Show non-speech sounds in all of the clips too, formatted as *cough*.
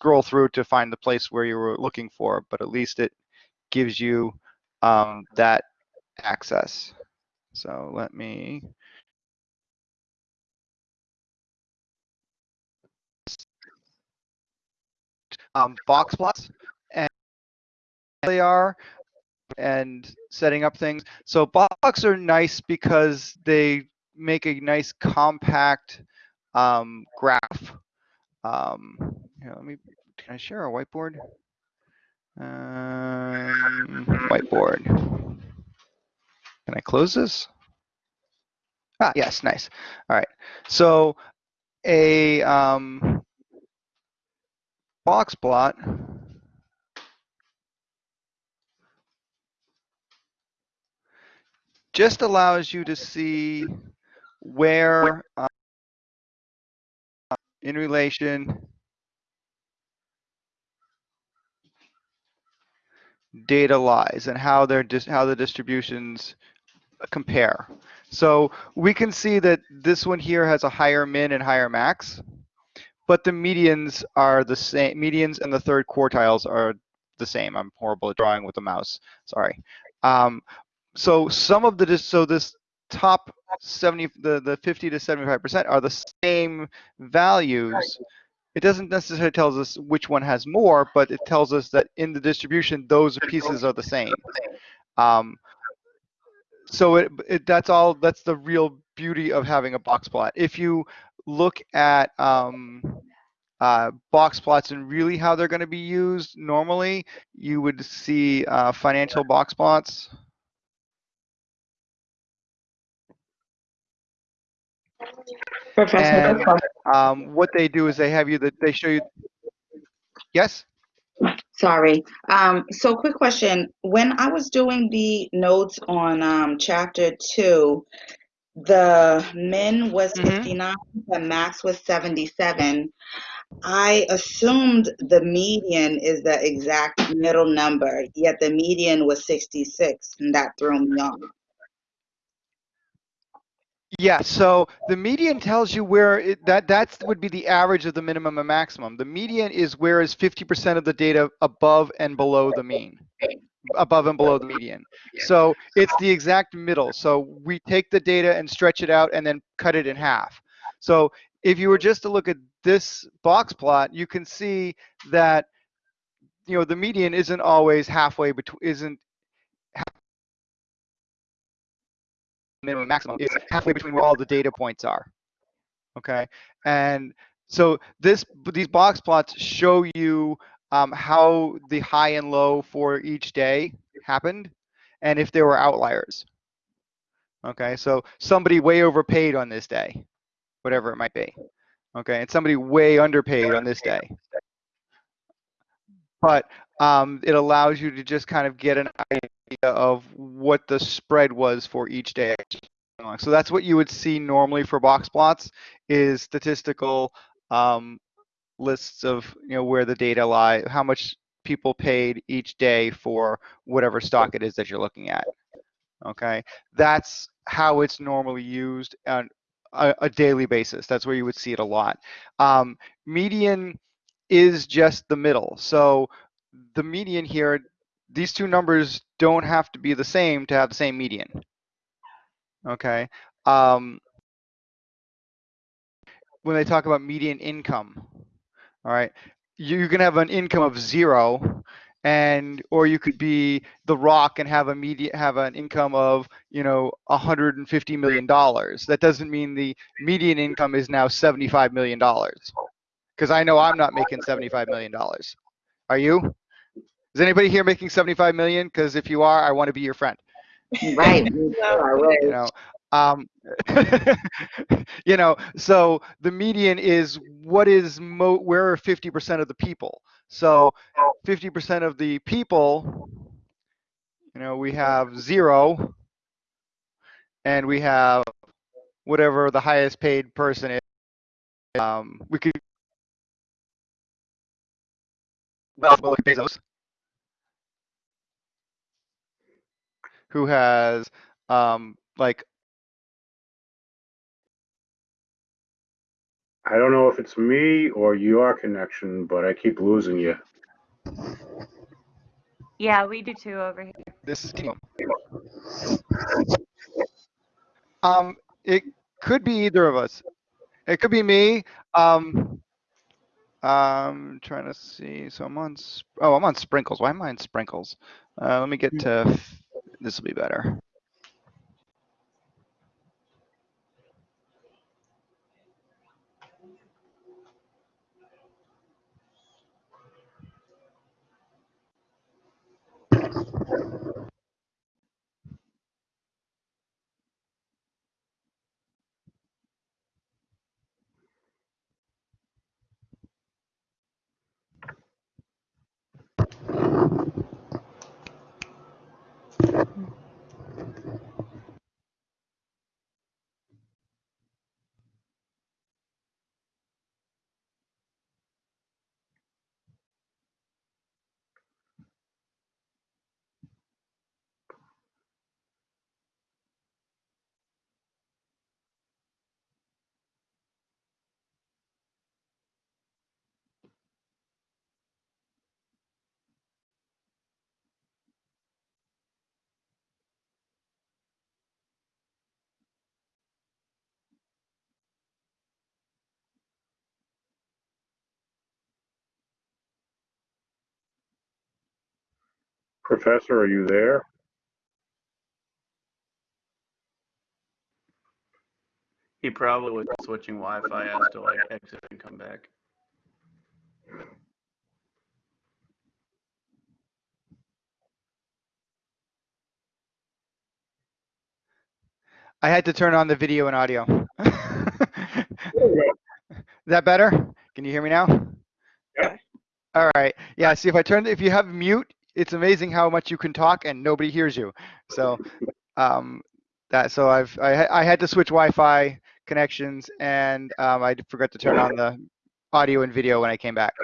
scroll through to find the place where you were looking for, but at least it gives you um, that access. So let me um, box plots and they are and setting up things. So box are nice because they make a nice compact um, graph. Um, here, let me, can I share a whiteboard? Um, whiteboard. Can I close this? Ah, yes, nice. All right. So a um, box plot just allows you to see where in relation data lies and how they're how the distributions compare. So we can see that this one here has a higher min and higher max, but the medians are the same. Medians and the third quartiles are the same. I'm horrible at drawing with the mouse. Sorry. Um, so some of the so this top 70 the the 50 to 75 percent are the same values it doesn't necessarily tell us which one has more, but it tells us that in the distribution, those pieces are the same. Um, so it, it, that's all, that's the real beauty of having a box plot. If you look at um, uh, box plots and really how they're going to be used normally, you would see uh, financial box plots. Professor, and, um, what they do is they have you that they show you. Yes. Sorry. Um, so quick question. When I was doing the notes on um, chapter two, the min was Mhm. 59, the max was 77. I assumed the median is the exact middle number, yet the median was 66, and that threw me off. Yeah, so the median tells you where it, that that would be the average of the minimum and maximum. The median is where is 50% of the data above and below the mean, above and below the median. So it's the exact middle. So we take the data and stretch it out and then cut it in half. So if you were just to look at this box plot, you can see that you know the median isn't always halfway between isn't minimum maximum is halfway between where all the data points are. Okay, and so this these box plots show you um, how the high and low for each day happened, and if there were outliers. Okay, so somebody way overpaid on this day, whatever it might be. Okay, and somebody way underpaid on this day. But um, it allows you to just kind of get an idea of what the spread was for each day. So that's what you would see normally for box plots is statistical um, lists of you know where the data lie, how much people paid each day for whatever stock it is that you're looking at. Okay, that's how it's normally used on a, a daily basis. That's where you would see it a lot. Um, median is just the middle. So the median here, these two numbers don't have to be the same to have the same median. Okay. Um, when they talk about median income, all right, you can have an income of zero and or you could be the rock and have a media have an income of you know 150 million dollars. That doesn't mean the median income is now 75 million dollars. Because i know i'm not making 75 million dollars. Are you is anybody here making 75 million? Because if you are i want to be your friend. Right. *laughs* you know um, *laughs* you know so the median is what is mo where are 50% of the people? So 50% of the people you know we have zero and we have whatever the highest paid person is um, we could well Bezos who has um, like I don't know if it's me or your connection, but I keep losing you. Yeah, we do too over here. This is um, it could be either of us. It could be me. Um, I'm trying to see. So I'm on. Oh, I'm on sprinkles. Why am I on sprinkles? Uh, let me get to. This will be better. Professor, are you there? He probably was switching Wi-Fi as to like exit and come back. I had to turn on the video and audio. There we go. Is that better? Can you hear me now? Yeah. All right. Yeah. See, if I turn, if you have mute, it's amazing how much you can talk and nobody hears you. So, um, that so I've I, I had to switch Wi-Fi connections and um, I forgot to turn on the audio and video when I came back.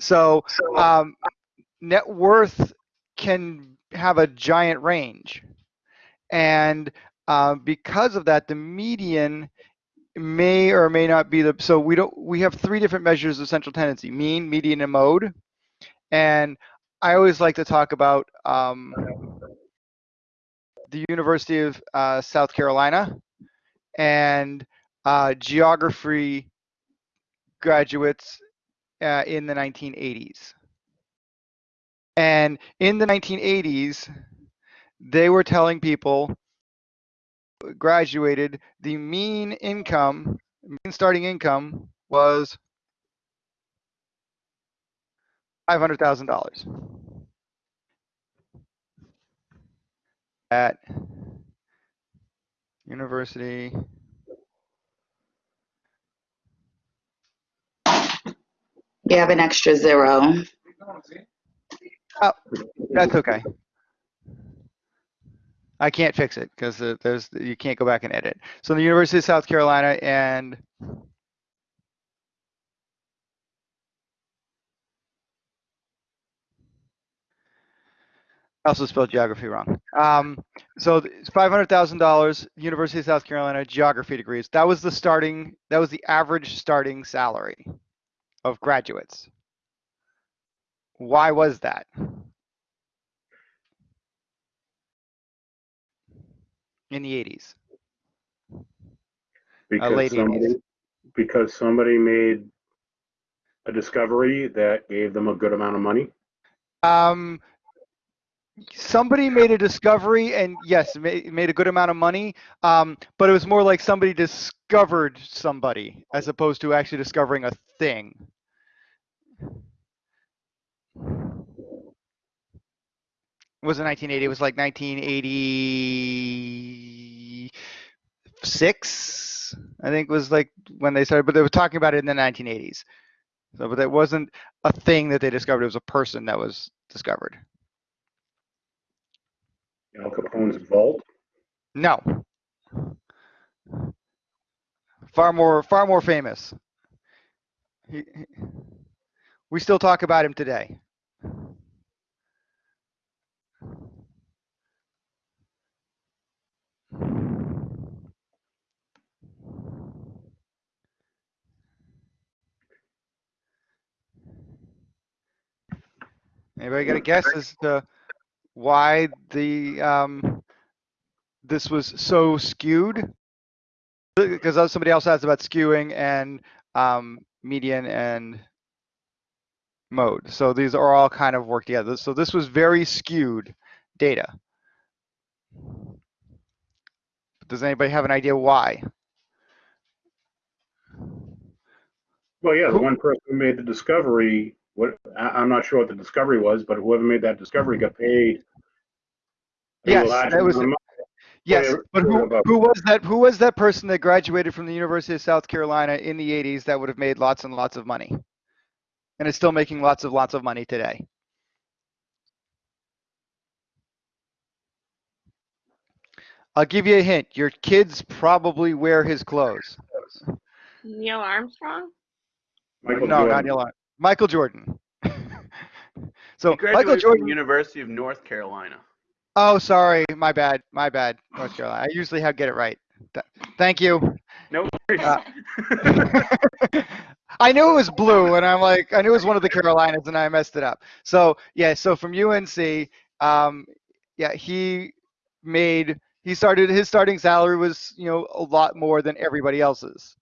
So, um, net worth can have a giant range, and uh, because of that, the median may or may not be the so we don't we have three different measures of central tendency mean median and mode and i always like to talk about um, the university of uh, south carolina and uh, geography graduates uh, in the 1980s and in the 1980s they were telling people graduated, the mean income, mean starting income was $500,000 at University You have an extra zero. Oh, that's okay. I can't fix it because there's you can't go back and edit. So the University of South Carolina and I also spelled geography wrong. Um, so it's five hundred thousand dollars, University of South Carolina geography degrees. That was the starting. That was the average starting salary of graduates. Why was that? In the eighties. Because somebody, because somebody made a discovery that gave them a good amount of money. Um, somebody made a discovery, and yes, made, a good amount of money. Um, but it was more like somebody discovered somebody as opposed to actually discovering a thing. It wasn't 1980. It was like 1986. I think was like when they started, but they were talking about it in the 1980s. So, but it wasn't a thing that they discovered. It was a person that was discovered. Al Capone's vault? No. Far more, far more famous. He, he, we still talk about him today. Anybody got a guess as to why the um, this was so skewed? Because somebody else asked about skewing and um, median and mode. So these are all kind of work together. So this was very skewed data. Does anybody have an idea why? Well, yeah, the one person who made the discovery, what, I, I'm not sure what the discovery was, but whoever made that discovery got paid. Yes, that was- money. Yes, but who, who was that? Who was that person that graduated from the University of South Carolina in the 80s that would have made lots and lots of money, and is still making lots of lots of money today? I'll give you a hint. Your kids probably wear his clothes. Neil Armstrong? Michael no, Jordan. not Neil. Michael Jordan. *laughs* so Michael Jordan. University of North Carolina. Oh, sorry, my bad, my bad. North Carolina. I usually have get it right. Th- Thank you. No worries. Uh, *laughs* I knew it was blue, and I'm like, I knew it was one of the Carolinas, and I messed it up. So yeah, so from UNC, um, yeah, he made he started his starting salary was you know a lot more than everybody else's,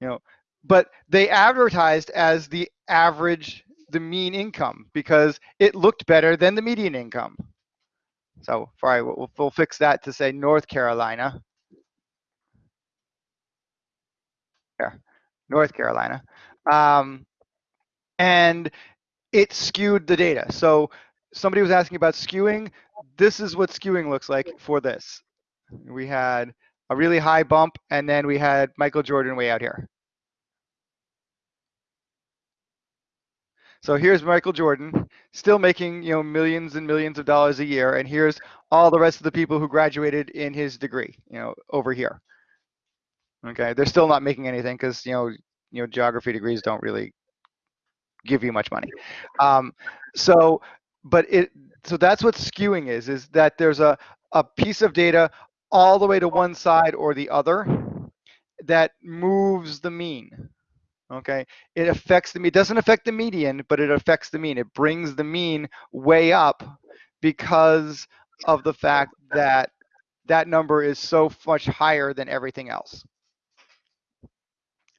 you know, but they advertised as the average, the mean income because it looked better than the median income. So, right, we'll, we'll fix that to say North Carolina. North Carolina. Um, and it skewed the data. So somebody was asking about skewing. This is what skewing looks like for this. We had a really high bump, and then we had Michael Jordan way out here. So here's Michael Jordan, still making you know millions and millions of dollars a year, and here's all the rest of the people who graduated in his degree, you know, over here. Okay, they're still not making anything because you know, you know, geography degrees don't really give you much money. Um, so, but it, so that's what skewing is, is that there's a a piece of data all the way to one side or the other that moves the mean. Okay, it affects the mean. It doesn't affect the median, but it affects the mean. It brings the mean way up because of the fact that that number is so much higher than everything else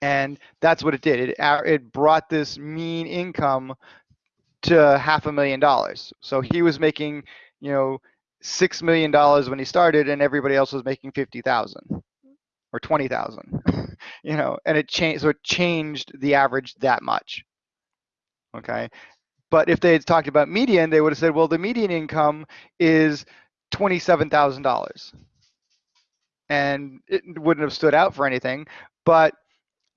and that's what it did. It it brought this mean income to half a million dollars. So he was making, you know, six million dollars when he started, and everybody else was making fifty thousand or twenty thousand. *laughs* you know, and it changed. So it changed the average that much. Okay, but if they had talked about median, they would have said, well, the median income is twenty-seven thousand dollars, and it wouldn't have stood out for anything. But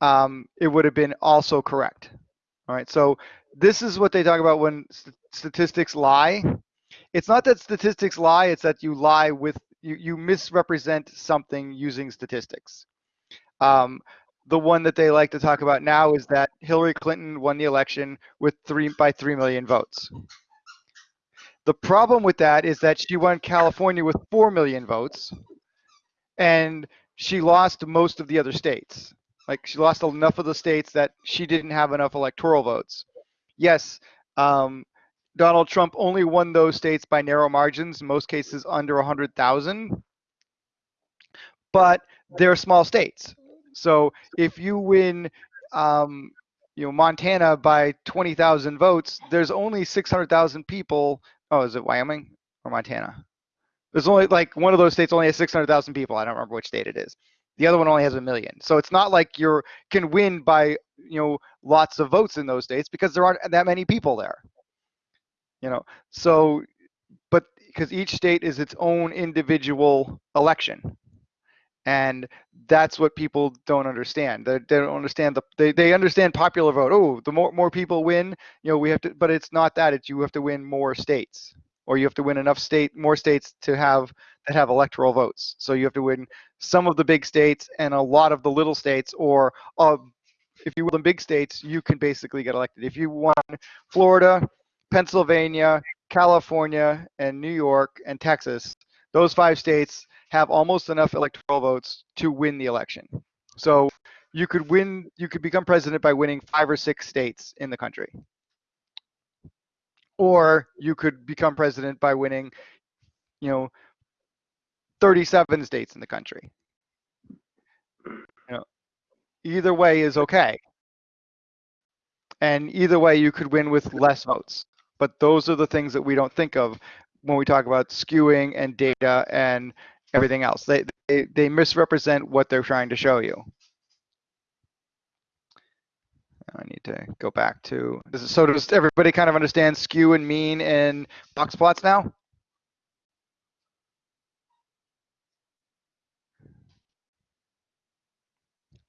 um, it would have been also correct. All right, so this is what they talk about when st- statistics lie. It's not that statistics lie, it's that you lie with, you, you misrepresent something using statistics. Um, the one that they like to talk about now is that Hillary Clinton won the election with three by three million votes. The problem with that is that she won California with four million votes, and she lost most of the other states. Like she lost enough of the states that she didn't have enough electoral votes. Yes, um, Donald Trump only won those states by narrow margins, in most cases under 100,000. But they're small states. So if you win, um, you know, Montana by 20,000 votes, there's only 600,000 people. Oh, is it Wyoming or Montana? There's only like one of those states only has 600,000 people. I don't remember which state it is. The other one only has a million. So it's not like you're can win by you know lots of votes in those states because there aren't that many people there. You know, so but because each state is its own individual election, and that's what people don't understand. They, they don't understand the they, they understand popular vote. Oh, the more more people win, you know, we have to. But it's not that. It's you have to win more states, or you have to win enough state more states to have that have electoral votes. So you have to win some of the big states and a lot of the little states, or uh, if you win the big states, you can basically get elected. If you won Florida, Pennsylvania, California, and New York and Texas, those five states have almost enough electoral votes to win the election. So you could win, you could become president by winning five or six states in the country. or you could become president by winning, you know, 37 states in the country. You know, either way is okay. And either way, you could win with less votes. But those are the things that we don't think of when we talk about skewing and data and everything else. They, they, they misrepresent what they're trying to show you. I need to go back to, this is, so does everybody kind of understand skew and mean and box plots now?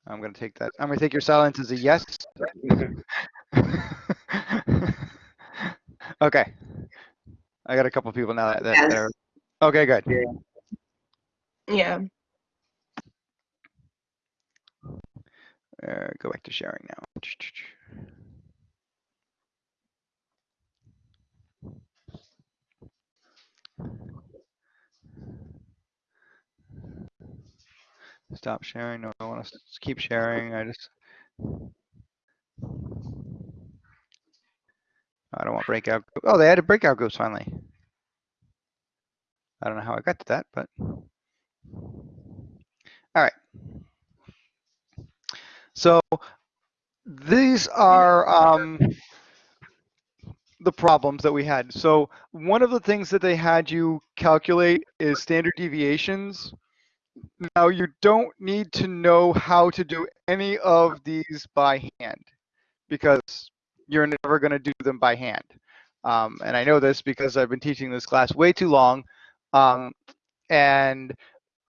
I'm gonna take that, I'm gonna take your silence as a yes. *laughs* Okay. I got a couple people now that, that Yes. are, okay, good. Yeah. Uh, go back to sharing now. Stop sharing. No, I want to keep sharing. I just. I don't want breakout. Oh, they added breakout groups finally. I don't know how I got to that, but. All right. So these are um, the problems that we had. So one of the things that they had you calculate is standard deviations. Now you don't need to know how to do any of these by hand because you're never going to do them by hand. Um, and I know this because I've been teaching this class way too long. Um, and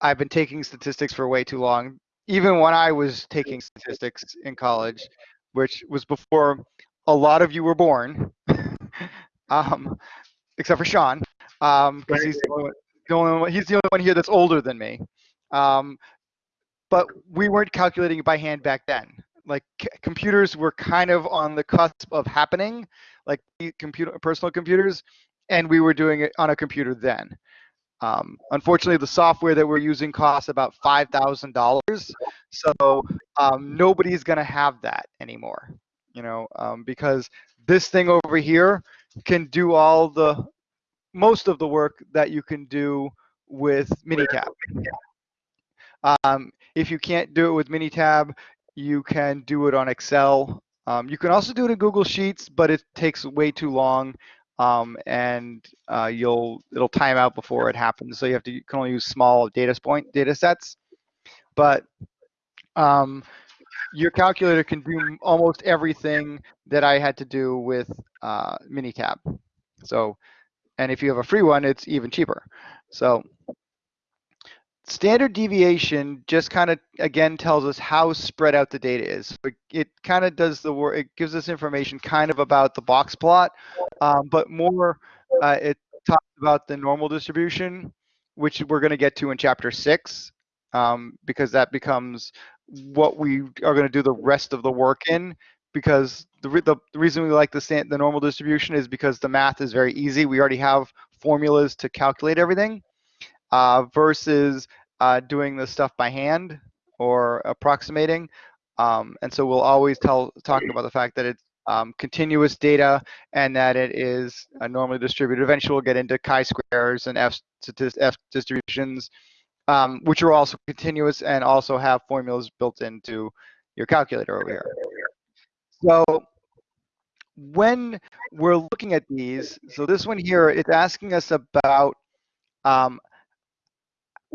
I've been taking statistics for way too long, even when I was taking statistics in college, which was before a lot of you were born, *laughs* um, except for Sean, because he's the only, one, the only one, he's the only one here that's older than me. Um, but we weren't calculating it by hand back then. Like c- computers were kind of on the cusp of happening, like computer, personal computers, and we were doing it on a computer then. Um, unfortunately, the software that we're using costs about five thousand dollars, so um, nobody's going to have that anymore. You know, um, because this thing over here can do all the most of the work that you can do with Minitab. Um, if you can't do it with Minitab, you can do it on Excel. Um, you can also do it in Google Sheets, but it takes way too long um, and uh, you'll it'll time out before it happens. So you have to you can only use small data point data sets, but um, your calculator can do almost everything that I had to do with uh, Minitab. So, and if you have a free one, it's even cheaper. So standard deviation just kind of again tells us how spread out the data is. It, it kind of does the work. It gives us information kind of about the box plot, um, but more uh, it talks about the normal distribution, which we're going to get to in chapter six, um, because that becomes what we are going to do the rest of the work in. Because the, re the, reason we like the stand the normal distribution is because the math is very easy. We already have formulas to calculate everything uh, versus uh, doing the stuff by hand or approximating. Um, and so we'll always tell talking about the fact that it's um, continuous data and that it is uh, normally distributed. Eventually we'll get into chi-squares and F, F distributions, um, which are also continuous and also have formulas built into your calculator over here. So when we're looking at these, so this one here, it's asking us about um,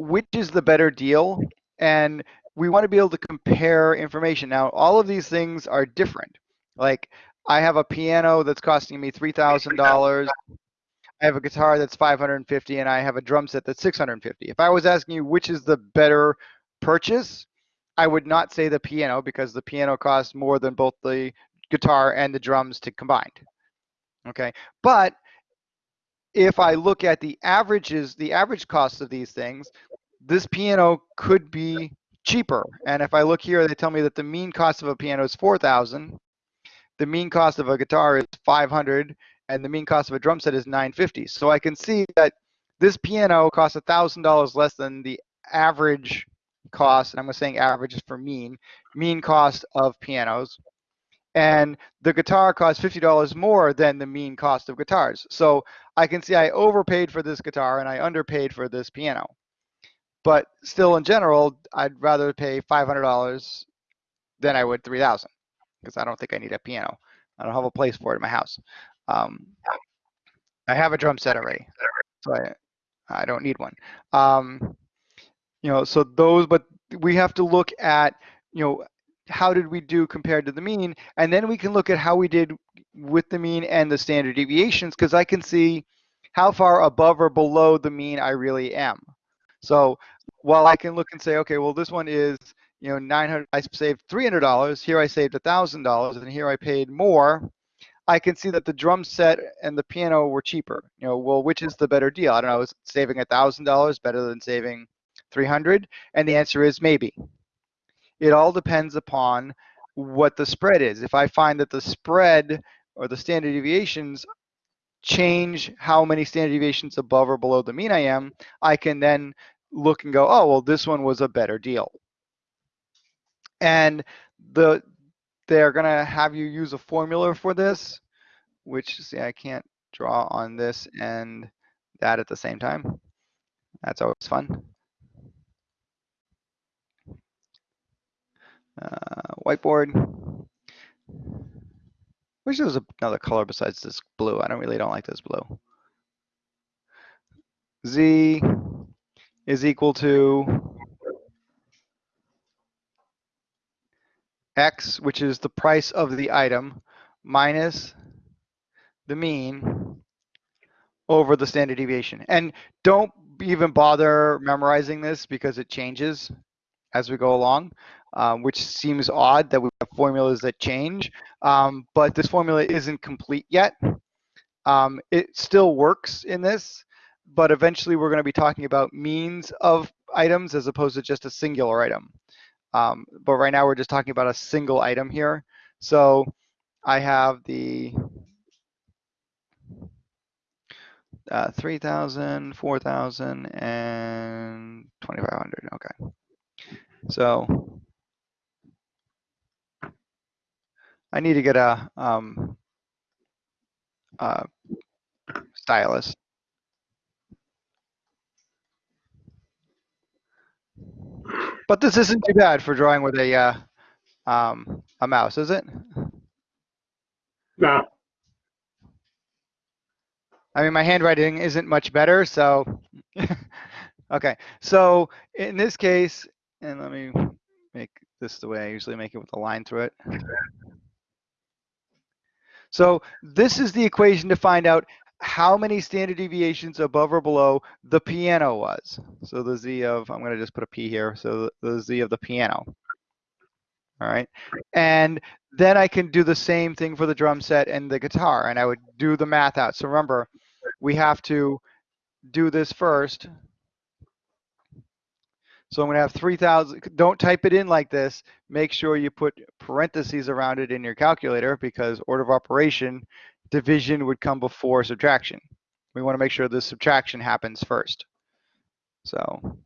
which is the better deal and we want to be able to compare information. Now all of these things are different. Like i have a piano that's costing me $3000 i have a guitar that's 550 and i have a drum set that's 650 if i was asking you which is the better purchase i would not say the piano because the piano costs more than both the guitar and the drums to combined okay? But if I look at the averages, the average cost of these things, this piano could be cheaper. And if I look here, they tell me that the mean cost of a piano is 4,000. The mean cost of a guitar is 500 and the mean cost of a drum set is 950. So I can see that this piano costs $1,000 less than the average cost, and I'm saying average is for mean, mean cost of pianos. and the guitar costs $50 more than the mean cost of guitars. So I can see I overpaid for this guitar and I underpaid for this piano. But still in general, I'd rather pay $500 than I would 3000 because I don't think I need a piano. I don't have a place for it in my house. Um, I have a drum set already, so I, I don't need one. Um, you know, so those, but we have to look at, you know, how did we do compared to the mean? And then we can look at how we did with the mean and the standard deviations because I can see how far above or below the mean I really am. So while I can look and say, okay, well, this one is, you know, 900, I saved $300, here I saved $1,000, and here I paid more, I can see that the drum set and the piano were cheaper. You know, well, which is the better deal? I don't know, is saving $1,000 better than saving 300? And the answer is maybe. It all depends upon what the spread is. If I find that the spread or the standard deviations change how many standard deviations above or below the mean I am, I can then look and go, oh, well, this one was a better deal. And the they're going to have you use a formula for this, which, see, I can't draw on this and that at the same time. That's always fun. Uh, whiteboard. Wish there was another color besides this blue. I don't really don't like this blue. Z is equal to X, which is the price of the item, minus the mean over the standard deviation. And don't even bother memorizing this because it changes as we go along, um, which seems odd that we have formulas that change. Um, but this formula isn't complete yet. Um, it still works in this, but eventually we're going to be talking about means of items as opposed to just a singular item. Um, but right now we're just talking about a single item here. So I have the uh, 3,000, 4,000, and 2,500. Okay. So I need to get a, um, a stylus. But this isn't too bad for drawing with a uh, um, a mouse, is it? No, I mean, my handwriting isn't much better, so *laughs* okay. So in this case, and let me make this the way I usually make it with a line through it. So this is the equation to find out how many standard deviations above or below the piano was. So the z of, I'm going to just put a p here, so the z of the piano. All right. And then I can do the same thing for the drum set and the guitar, and I would do the math out. So remember, we have to do this first. So I'm going to have 3,000. Don't type it in like this. Make sure you put parentheses around it in your calculator because order of operation division would come before subtraction. We want to make sure the subtraction happens first. So,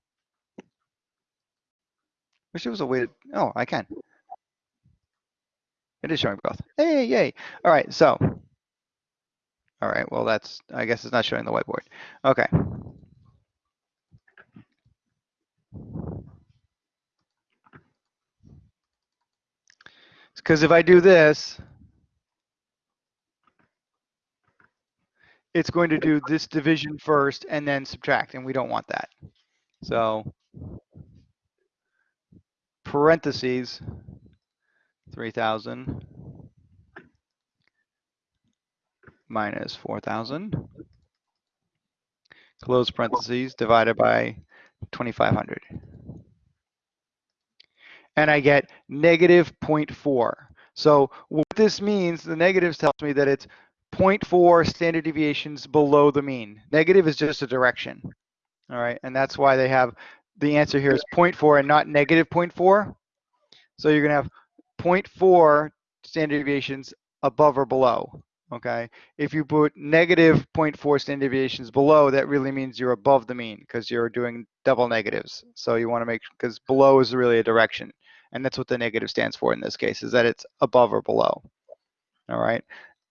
wish there was a way to, oh, I can. It is showing both. Hey, yay. All right, so, all right, well, that's, I guess it's not showing the whiteboard. Okay. Because if I do this, it's going to do this division first and then subtract, and we don't want that. So parentheses, 3,000 minus 4,000, close parentheses, divided by 2,500. And I get negative 0.4. So what this means, the negatives tells me that it's 0.4 standard deviations below the mean. Negative is just a direction. All right, and that's why they have the answer here is 0.4 and not negative 0.4. So you're gonna have 0.4 standard deviations above or below. Okay, if you put negative 0.4 standard deviations below, that really means you're above the mean because you're doing double negatives. So you want to make because below is really a direction, And that's what the negative stands for in this case, is that it's above or below. All right.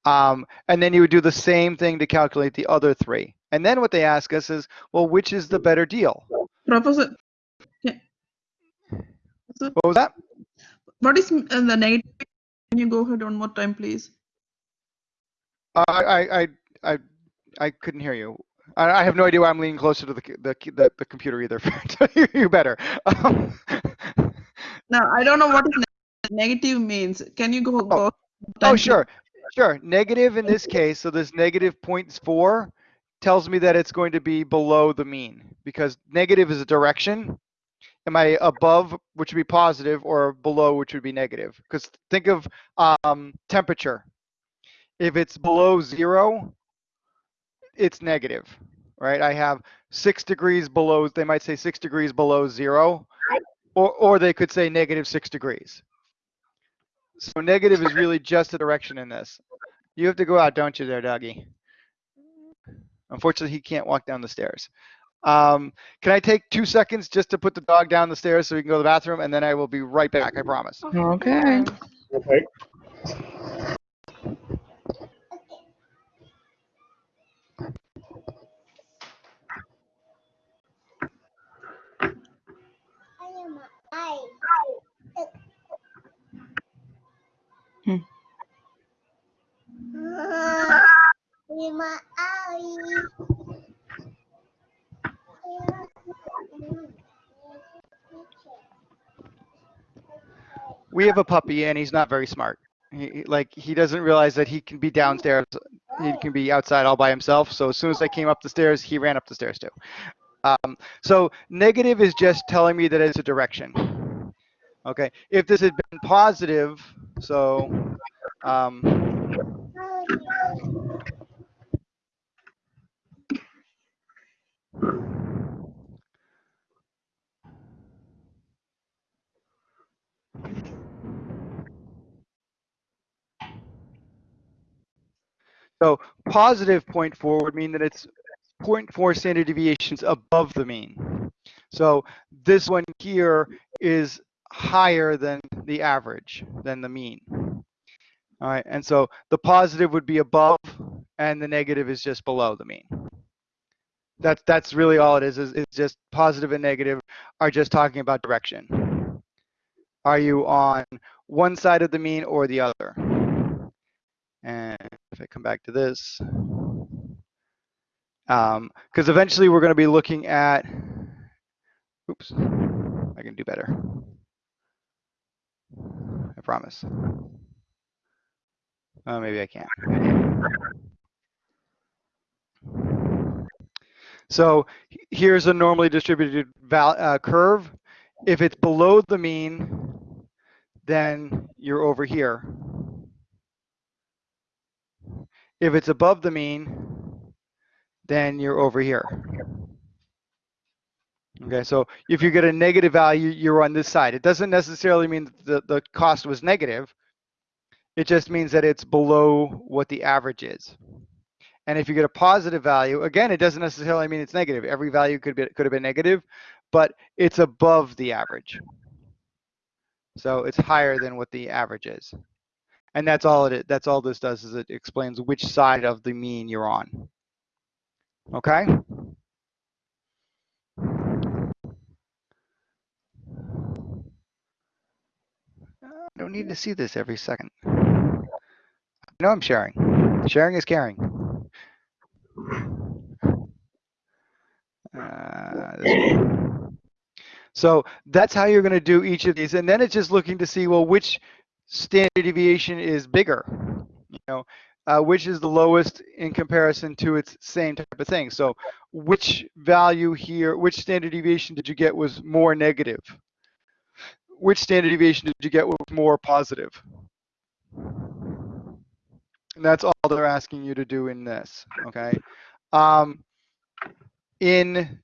Um, and then you would do the same thing to calculate the other three. And then what they ask us is, well, which is the better deal? Yeah. So What was that? what is uh, the negative? Can you go ahead one more time, please? I, I, I, I, I couldn't hear you. I, I have no idea why I'm leaning closer to the, the, the, the computer either *laughs* to hear you better. Um, *laughs* Now I don't know what negative means. Can you go? go oh, sure, sure. Negative in this case, so this negative 0.4 tells me that it's going to be below the mean because negative is a direction. Am I above, which would be positive, or below, which would be negative? Because think of um, temperature. If it's below zero, it's negative, right? I have six degrees below, they might say six degrees below zero, or, or they could say negative six degrees. So negative is really just a direction in this. You have to go out, don't you there, Dougie? Unfortunately, he can't walk down the stairs. Um, can I take two seconds just to put the dog down the stairs so he can go to the bathroom, and then I will be right back, I promise. Okay. Okay. We have a puppy and he's not very smart. He, like he doesn't realize that he can be downstairs, he can be outside all by himself. So as soon as I came up the stairs, he ran up the stairs too. Um, so negative is just telling me that it's a direction. Okay, if this had been positive, so um, So positive 0.4 would mean that it's 0.4 standard deviations above the mean. So this one here is higher than the average, than the mean. All right, and so the positive would be above and the negative is just below the mean. That's, that's really all it is, is it's just positive and negative are just talking about direction. Are you on one side of the mean or the other? And if I come back to this, um, because eventually we're going to be looking at, oops, I can do better. I promise. Oh, maybe I can't. So here's a normally distributed uh, curve. If it's below the mean, then you're over here. If it's above the mean, then you're over here. Okay, so if you get a negative value, you're on this side. It doesn't necessarily mean that the, the cost was negative. It just means that it's below what the average is. And if you get a positive value, again, it doesn't necessarily mean it's negative. Every value could be could have been negative, but it's above the average. So it's higher than what the average is. And that's all it that's all this does is it explains which side of the mean you're on. Okay? I don't need to see this every second. I know I'm sharing. Sharing is caring. Uh, so that's how you're going to do each of these. And then it's just looking to see, well, which standard deviation is bigger? You know, uh, which is the lowest in comparison to its same type of thing. So which value here, which standard deviation did you get was more negative? Which standard deviation did you get was more positive? And that's all they're asking you to do in this, okay? Um, in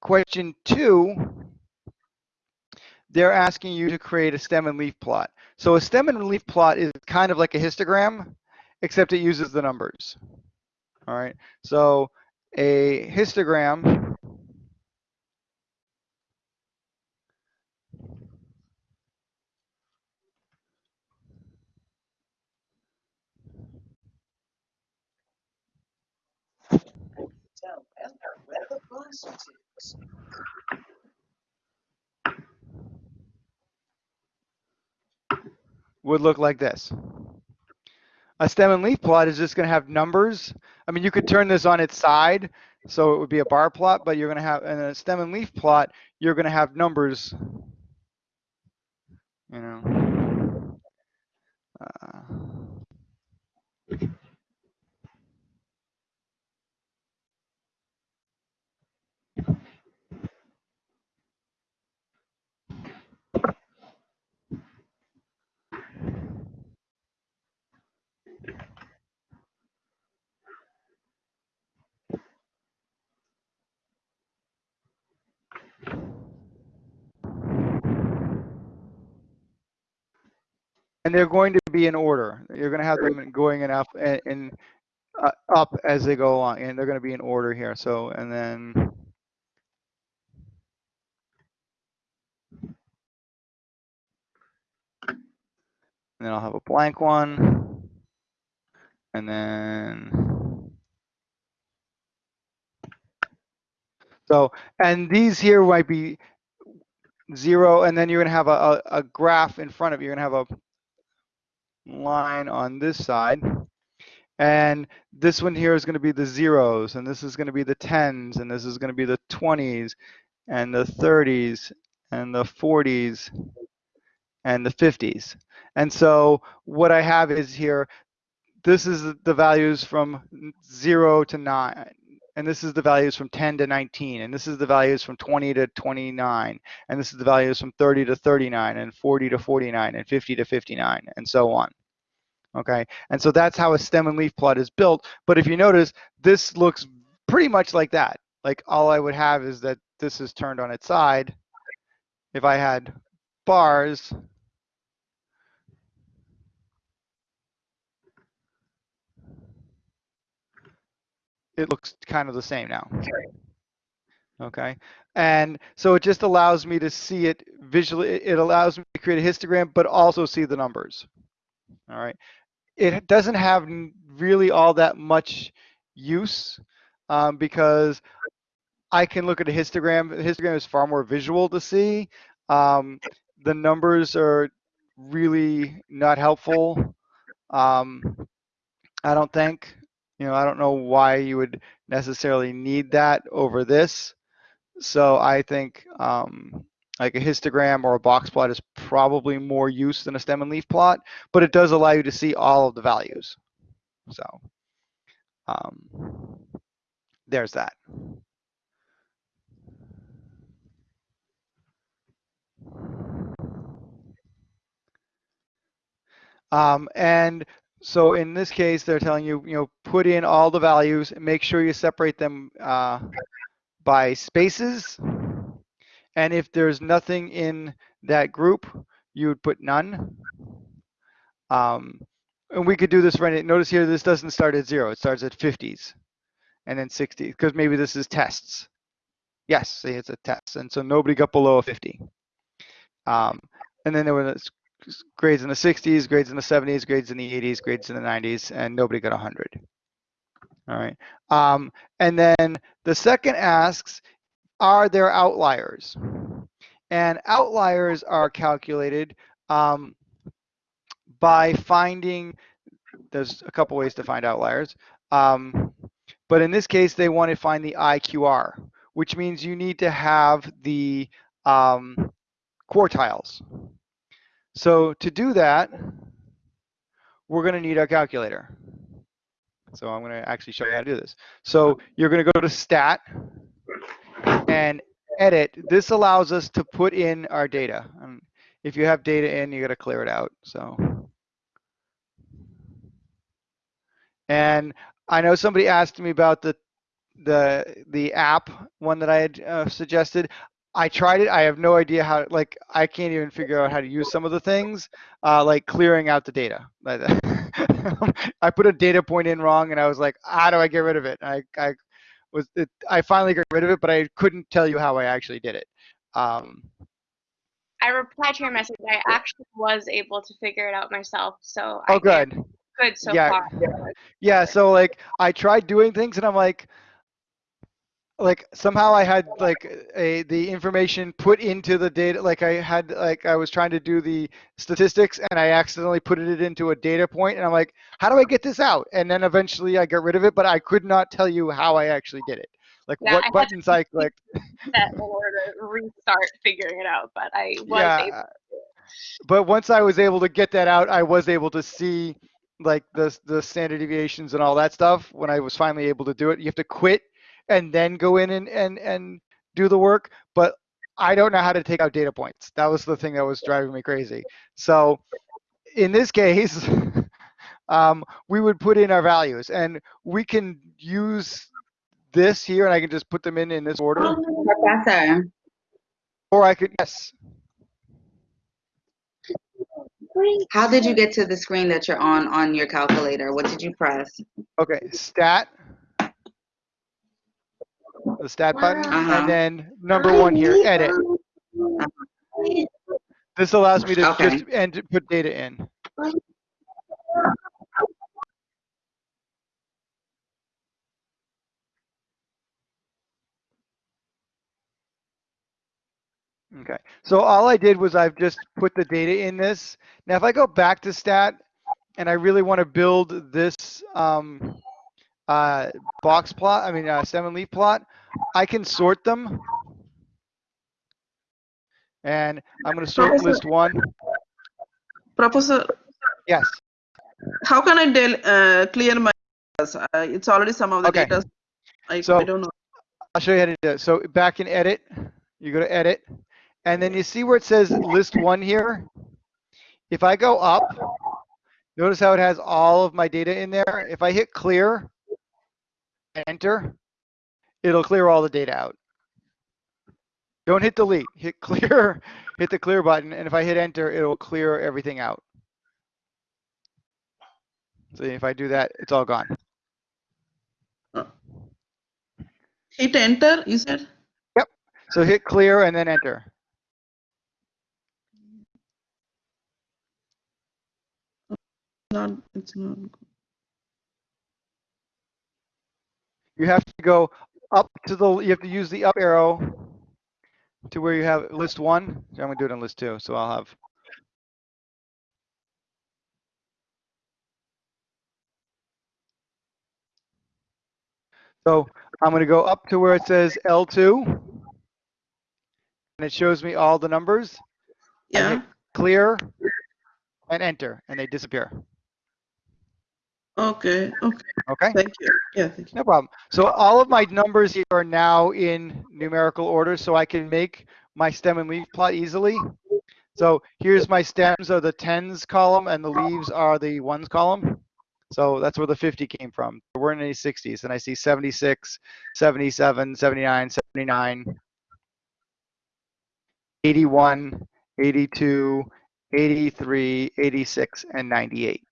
question two, they're asking you to create a stem and leaf plot. So a stem and leaf plot is kind of like a histogram, except it uses the numbers. All right, so a histogram would look like this. A stem and leaf plot is just going to have numbers. I mean, you could turn this on its side, so it would be a bar plot, but you're going to have, in a stem and leaf plot, you're going to have numbers, you know. Uh, and they're going to be in order. You're going to have them going in up and, and uh, up as they go along, and they're going to be in order here. So, and then and then I'll have a blank one, and then so, and these here might be zero, and then you're going to have a, a, a graph in front of you. You're going to have a line on this side. And this one here is going to be the zeros, and this is going to be the tens, and this is going to be the 20s, and the 30s, and the 40s, and the 50s. And so what I have is here, this is the values from 0 to 9, and this is the values from 10 to 19, and this is the values from 20 to 29, and this is the values from 30 to 39, and 40 to 49, and 50 to 59, and so on. Okay, and so that's how a stem and leaf plot is built. But if you notice, this looks pretty much like that. Like all I would have is that this is turned on its side. If I had bars, it looks kind of the same now. Okay, and so it just allows me to see it visually. It allows me to create a histogram, but also see the numbers. All right, it doesn't have really all that much use um, because I can look at a histogram. The histogram is far more visual to see. Um, the numbers are really not helpful. Um, I don't think. You know, I don't know why you would necessarily need that over this. So I think um, like a histogram or a box plot is probably more use than a stem and leaf plot, but it does allow you to see all of the values. So um, there's that. Um, and so in this case, they're telling you, you know, put in all the values and make sure you separate them uh, by spaces. And if there's nothing in that group, you would put none. Um, and we could do this right. Notice here, this doesn't start at zero. It starts at 50s and then 60s because maybe this is tests. Yes, see, it's a test. And so nobody got below a 50. Um, and then there were grades in the 60s, grades in the 70s, grades in the 80s, grades in the 90s, and nobody got 100. All right. Um, and then the second asks, are there outliers? And outliers are calculated um, by finding, there's a couple ways to find outliers. Um, but in this case, they want to find the IQR, which means you need to have the um, quartiles. So to do that, we're going to need our calculator. So I'm going to actually show you how to do this. So you're going to go to stat and edit. This allows us to put in our data. Um, if you have data in, you got to clear it out. So, and I know somebody asked me about the the the app one that I had uh, suggested. I tried it. I have no idea how. Like, I can't even figure out how to use some of the things, uh, like clearing out the data. *laughs* I put a data point in wrong, and I was like, how do I get rid of it? I, I was it, I finally got rid of it, but I couldn't tell you how I actually did it. Um, I replied to your message. I actually was able to figure it out myself. So oh, I good. good so Yeah. far. Yeah. So like, I tried doing things, and I'm like, like somehow I had like a the information put into the data like I had like I was trying to do the statistics and I accidentally put it into a data point and I'm like how do I get this out? And then eventually I got rid of it but I could not tell you how I actually did it. Like Yeah, I what to buttons I clicked. *laughs* That order to restart figuring it out, but I was yeah able. but once I was able to get that out I was able to see like the the standard deviations and all that stuff when I was finally able to do it. You have to quit and then go in and and and do the work but I don't know how to take out data points. That was the thing that was driving me crazy. So in this case *laughs* um, we would put in our values and we can use this here and I can just put them in in this order. Professor, or I could yes. How did you get to the screen that you're on on your calculator? What did you press? okay stat the stat button Uh-huh. and then number one here edit this allows me to Okay. just and put data in Okay, so all I did was I've just put the data in this. Now, if I go back to stat and I really want to build this um, uh, box plot, I mean, uh, and leaf plot, I can sort them. And I'm going to sort Professor- list one. Professor, Yes. how can I del uh, clear my? Uh, it's already some of the Okay. data. I, So- I don't know. I'll show you how to do it. So back in edit, you go to edit, and then you see where it says list one here. If I go up, notice how it has all of my data in there. If I hit clear, enter, it'll clear all the data out. Don't hit delete, hit clear, *laughs* hit the clear button, and if I hit enter, it'll clear everything out. So if I do that, it's all gone. Hit enter. You said. Yep, so hit clear and then enter. Not. It's not. You have to go up to the, you have to use the up arrow to where you have list one. So I'm gonna do it on list two, so I'll have. So I'm gonna go up to where it says L2. And it shows me all the numbers, Yeah. clear and enter, and they disappear. Okay. Okay. Okay? Thank you. Yeah. Thank you. No problem. So all of my numbers here are now in numerical order, so I can make my stem and leaf plot easily. So here's my stems are the tens column and the leaves are the ones column. So that's where the 50 came from. There weren't any 60s, and I see 76, 77, 79, 79, 81, 82, 83, 86, and 98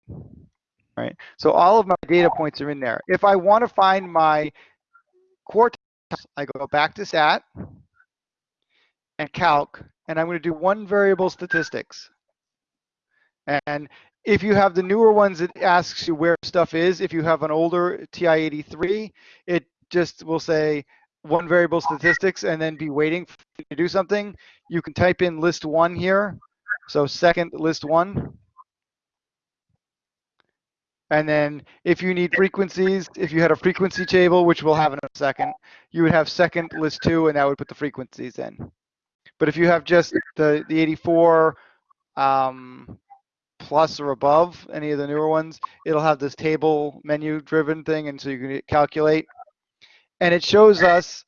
right? So all of my data points are in there. If I want to find my quartiles, I go back to stat and calc, and I'm going to do one variable statistics. And if you have the newer ones, it asks you where stuff is. If you have an older TI-83, it just will say one variable statistics and then be waiting to do something. You can type in list one here. So second list one. And then if you need frequencies, if you had a frequency table, which we'll have in a second, you would have second list two, and that would put the frequencies in. But if you have just the, the 84 um, plus or above, any of the newer ones, it'll have this table menu driven thing, and so you can calculate. And it shows us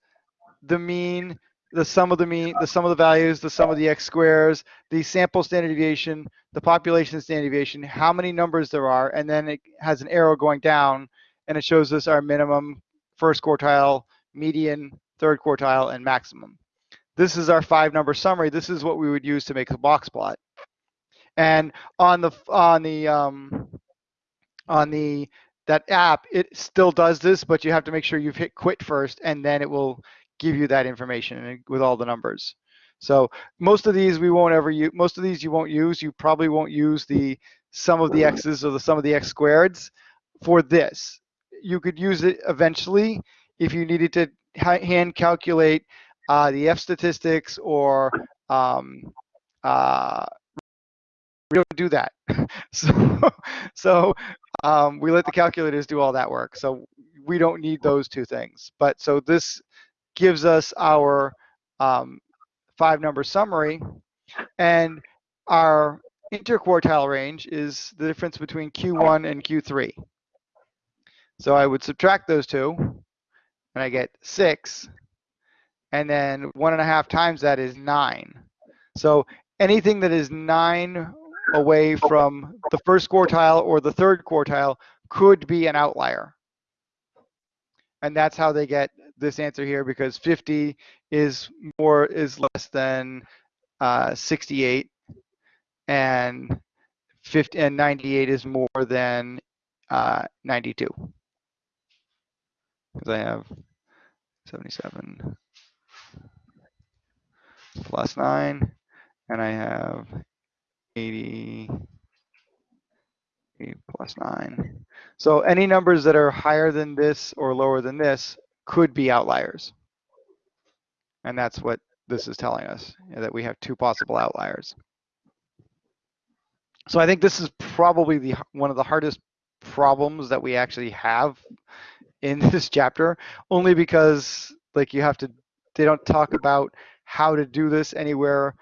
the mean, the sum of the mean, the sum of the values, the sum of the x squares, the sample standard deviation, the population standard deviation, how many numbers there are, and then it has an arrow going down, and it shows us our minimum, first quartile, median, third quartile, and maximum. This is our five number summary. This is what we would use to make a box plot. And on the on the um, on the that app, it still does this, but you have to make sure you've hit quit first, and then it will give you that information with all the numbers. So most of these we won't ever use. Most of these you won't use. You probably won't use the sum of the x's or the sum of the x squareds for this. You could use it eventually if you needed to hand calculate uh, the F statistics or um, uh, we don't do that. *laughs* so so um, we let the calculators do all that work. So we don't need those two things. But so this gives us our um, five number summary and our interquartile range is the difference between Q1 and Q3. So I would subtract those two and I get six. And then one and a half times that is nine. So anything that is nine away from the first quartile or the third quartile could be an outlier. And that's how they get this answer here because 50 is more is less than uh, 68 and 50 and 98 is more than uh, 92 because I have 77 plus 9 and I have 80 plus 9. So any numbers that are higher than this or lower than this could be outliers. And that's what this is telling us, that we have two possible outliers. So I think this is probably the one of the hardest problems that we actually have in *laughs* this chapter, only because like you have to, they don't talk about how to do this anywhere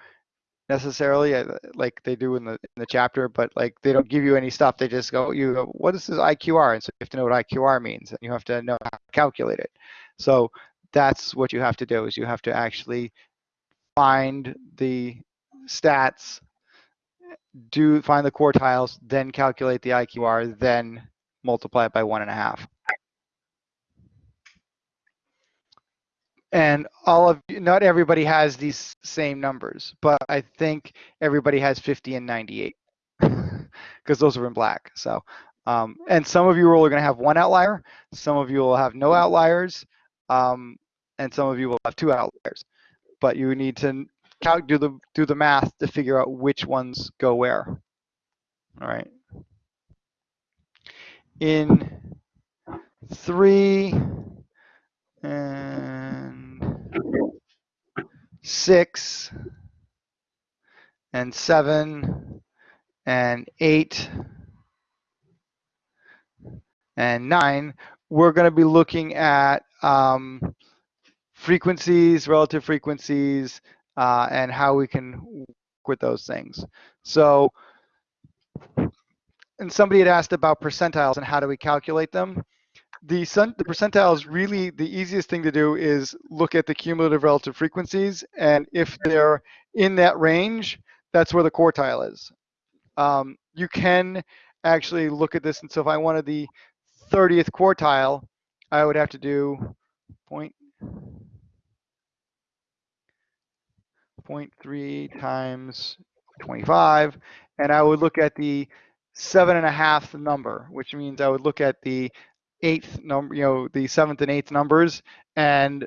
necessarily uh, like they do in the in the chapter, but like they don't give you any stuff. They just go, you go, what is this IQR? And so you have to know what IQR means, and you have to know how to calculate it. So that's what you have to do is you have to actually find the stats, do find the quartiles, then calculate the IQR, then multiply it by one and a half. And all of you not everybody has these same numbers, but I think everybody has 50 and 98 *laughs* because those are in black. So, um, and some of you are going to have one outlier. Some of you will have no outliers, um, and some of you will have two outliers. But you need to calc do the do the math to figure out which ones go where. All right. In three and six and seven and eight and nine, we're going to be looking at um, frequencies, relative frequencies, uh, and how we can work with those things. So, and somebody had asked about percentiles and how do we calculate them the, the percentiles really the easiest thing to do is look at the cumulative relative frequencies and if they're in that range that's where the quartile is. Um, you can actually look at this and so if i wanted the 30th quartile i would have to do point point three times 25 and i would look at the seven and a half number which means i would look at the eighth number, you know, the seventh and eighth numbers and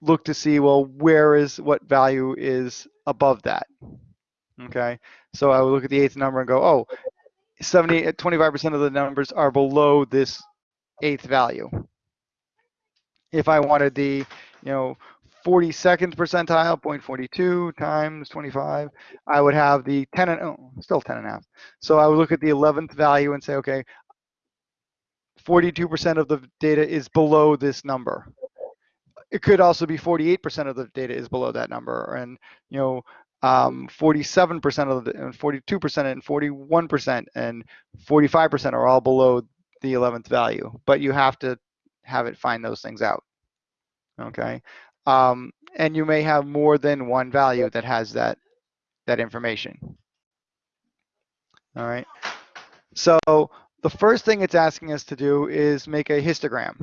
look to see, well, where is what value is above that. Okay, so I would look at the eighth number and go, oh, 70, uh, 25% of the numbers are below this eighth value. If I wanted the, you know, 42nd percentile, 0.42 times 25, I would have the 10 and, oh, still 10 and a half. So I would look at the 11th value and say, okay, 42% of the data is below this number. It could also be 48% of the data is below that number, and you know, 47% um, of the, and 42% and 41% and 45% are all below the 11th value. But you have to have it find those things out. Okay, um, and you may have more than one value that has that that information. All right. So the first thing it's asking us to do is make a histogram.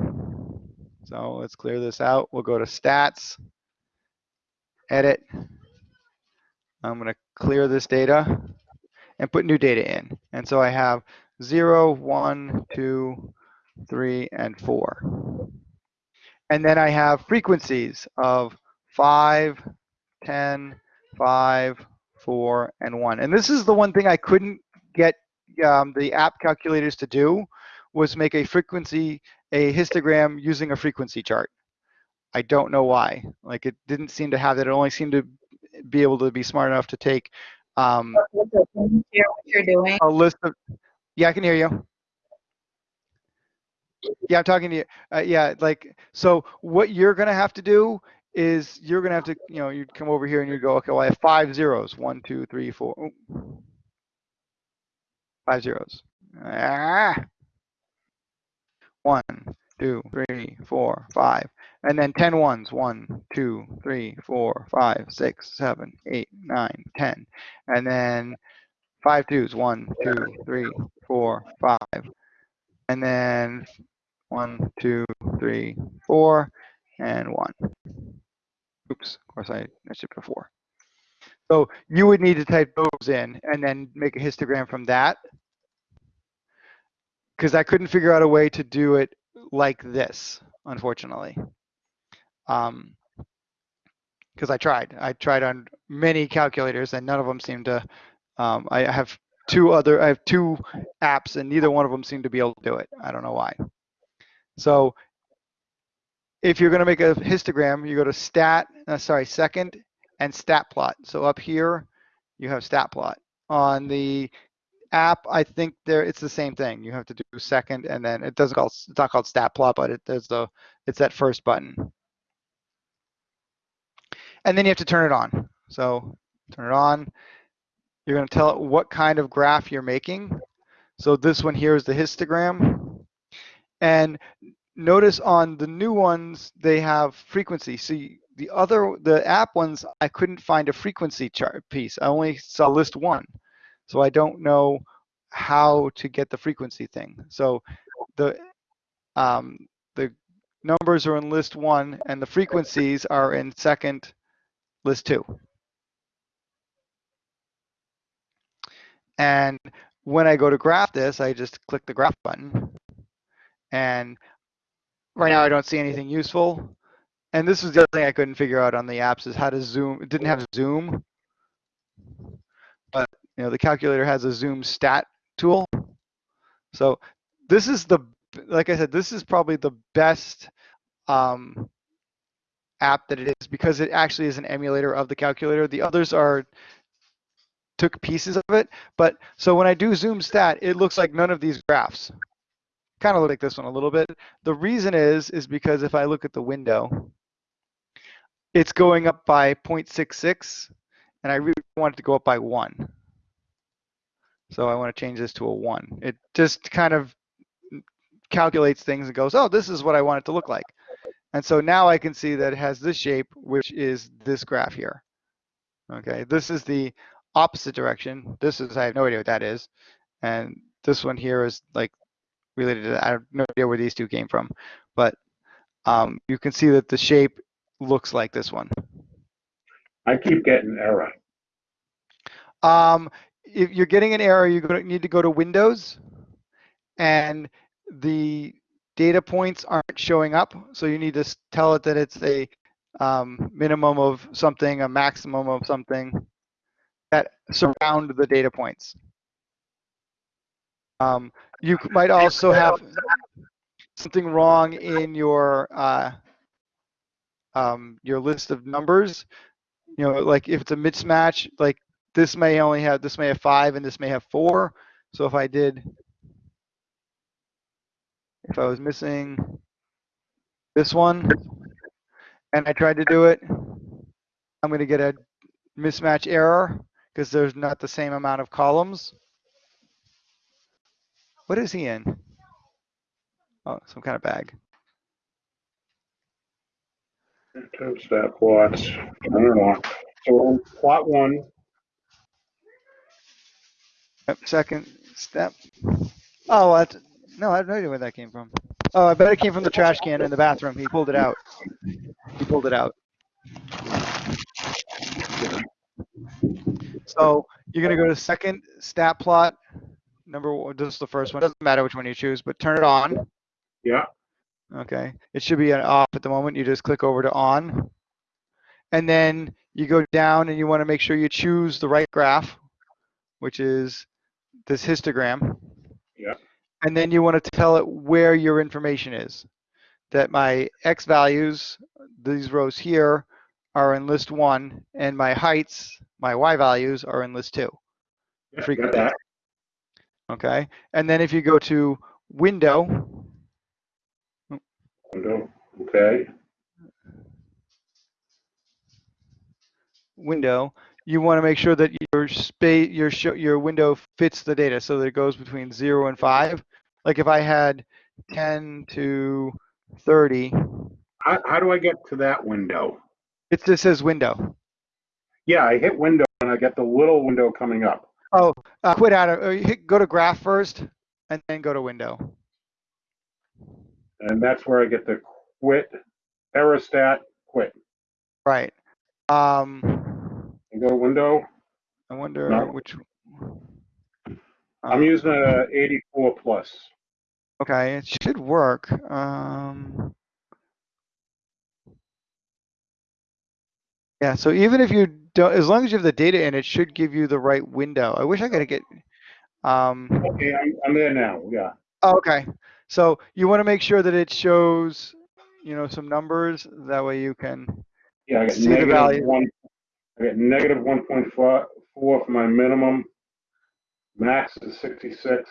So let's clear this out. We'll go to stats, edit. I'm going to clear this data and put new data in. And so I have 0, 1, 2, 3, and 4. And then I have frequencies of 5, 10, 5, 4, and 1. And this is the one thing I couldn't get um, the app calculators to do was make a frequency, a histogram using a frequency chart. I don't know why. Like it didn't seem to have that. It only seemed to be able to be smart enough to take um, Can you hear what you're doing? a list of. Yeah, I can hear you. Yeah, I'm talking to you. Uh, yeah, like so. What you're gonna have to do is you're gonna have to, you know, you'd come over here and you'd go, okay, well, I have five zeros. One, two, three, four. oh. Five zeros. Ah. One, two, three, four, five. And then 10 ones. One, two, three, four, five, six, seven, eight, nine, 10. And then five twos. One, two, three, four, five. And then one, two, three, four, and one. Oops, of course I, I shipped a four. So you would need to type those in and then make a histogram from that. Because I couldn't figure out a way to do it like this, unfortunately. Um, because I tried. I tried on many calculators and none of them seemed to. Um, I have two other. I have two apps and neither one of them seem to be able to do it. I don't know why. So if you're going to make a histogram, you go to stat. Uh, sorry, second and stat plot. So up here, you have stat plot. On the app, I think there it's the same thing. You have to do second and then it doesn't call it's not called stat plot, but it, there's the it's that first button. And then you have to turn it on. So turn it on. You're going to tell it what kind of graph you're making. So this one here is the histogram. And notice on the new ones, they have frequency. See, the other, the app ones, I couldn't find a frequency chart piece. I only saw list one. So I don't know how to get the frequency thing. So the, um, the numbers are in list one and the frequencies are in second list two. And when I go to graph this, I just click the graph button. And right now I don't see anything useful. And this was the other thing I couldn't figure out on the apps is how to zoom. It didn't have zoom. But you know, the calculator has a zoom stat tool. So this is the, like I said, this is probably the best um, app that it is because it actually is an emulator of the calculator. The others are took pieces of it. But so when I do zoom stat, it looks like none of these graphs. Kind of look like this one a little bit. The reason is, is because if I look at the window, it's going up by 0.66 and I really want it to go up by one. So I want to change this to a one. It just kind of calculates things and goes, oh, this is what I want it to look like. And so now I can see that it has this shape, which is this graph here. Okay, this is the opposite direction. This is, I have no idea what that is. And this one here is like related to. I have no idea where these two came from. But um, you can see that the shape looks like this one. I keep getting error. Um, if you're getting an error, you're going to need to go to Windows and the data points aren't showing up. So you need to tell it that it's a um, minimum of something, a maximum of something that surround the data points. Um, you might also have something wrong in your uh, um, your list of numbers. You know, like if it's a mismatch, like this may only have this may have five and this may have four. So if I did if I was missing this one and I tried to do it, I'm going to get a mismatch error because there's not the same amount of columns. What is he in? Oh, some kind of bag. Two step plots. I don't know. So plot one, Yep, Second step. Oh, that's, no, I have no idea where that came from. Oh, I bet it came from the trash can in the bathroom. He pulled it out. He pulled it out. So you're gonna go to second stat plot. Number one, this is the first one. Doesn't matter which one you choose, but turn it on. yeah, Okay, it should be an off at the moment. You just click over to on. And then you go down and you want to make sure you choose the right graph, which is this histogram. Yeah. And then you want to tell it where your information is. that my X values, these rows here, are in list one, and my heights, my Y values, are in list two. Yeah, got that. Okay, and then if you go to window, Window, okay, window, you want to make sure that your space, your show, your window fits the data so that it goes between zero and five. Like if I had 10 to 30, how, how do I get to that window? it just says window. Yeah, I hit window and I get the little window coming up. Oh, uh, quit out of, uh, hit, go to graph first and then go to window. And that's where I get the quit, aerostat, quit. Right. Um, And go to window. I wonder No. which. I'm uh, using a 84 plus. Okay, it should work. Um, yeah, so even if you don't, as long as you have the data in, it should give you the right window. I wish I could get. Um, Okay, I'm, I'm there now, yeah. Oh, okay, so you want to make sure that it shows, you know, some numbers. That way you can. Yeah, I got See the value. negative one, I got negative 1.4 for my minimum. Max is 66.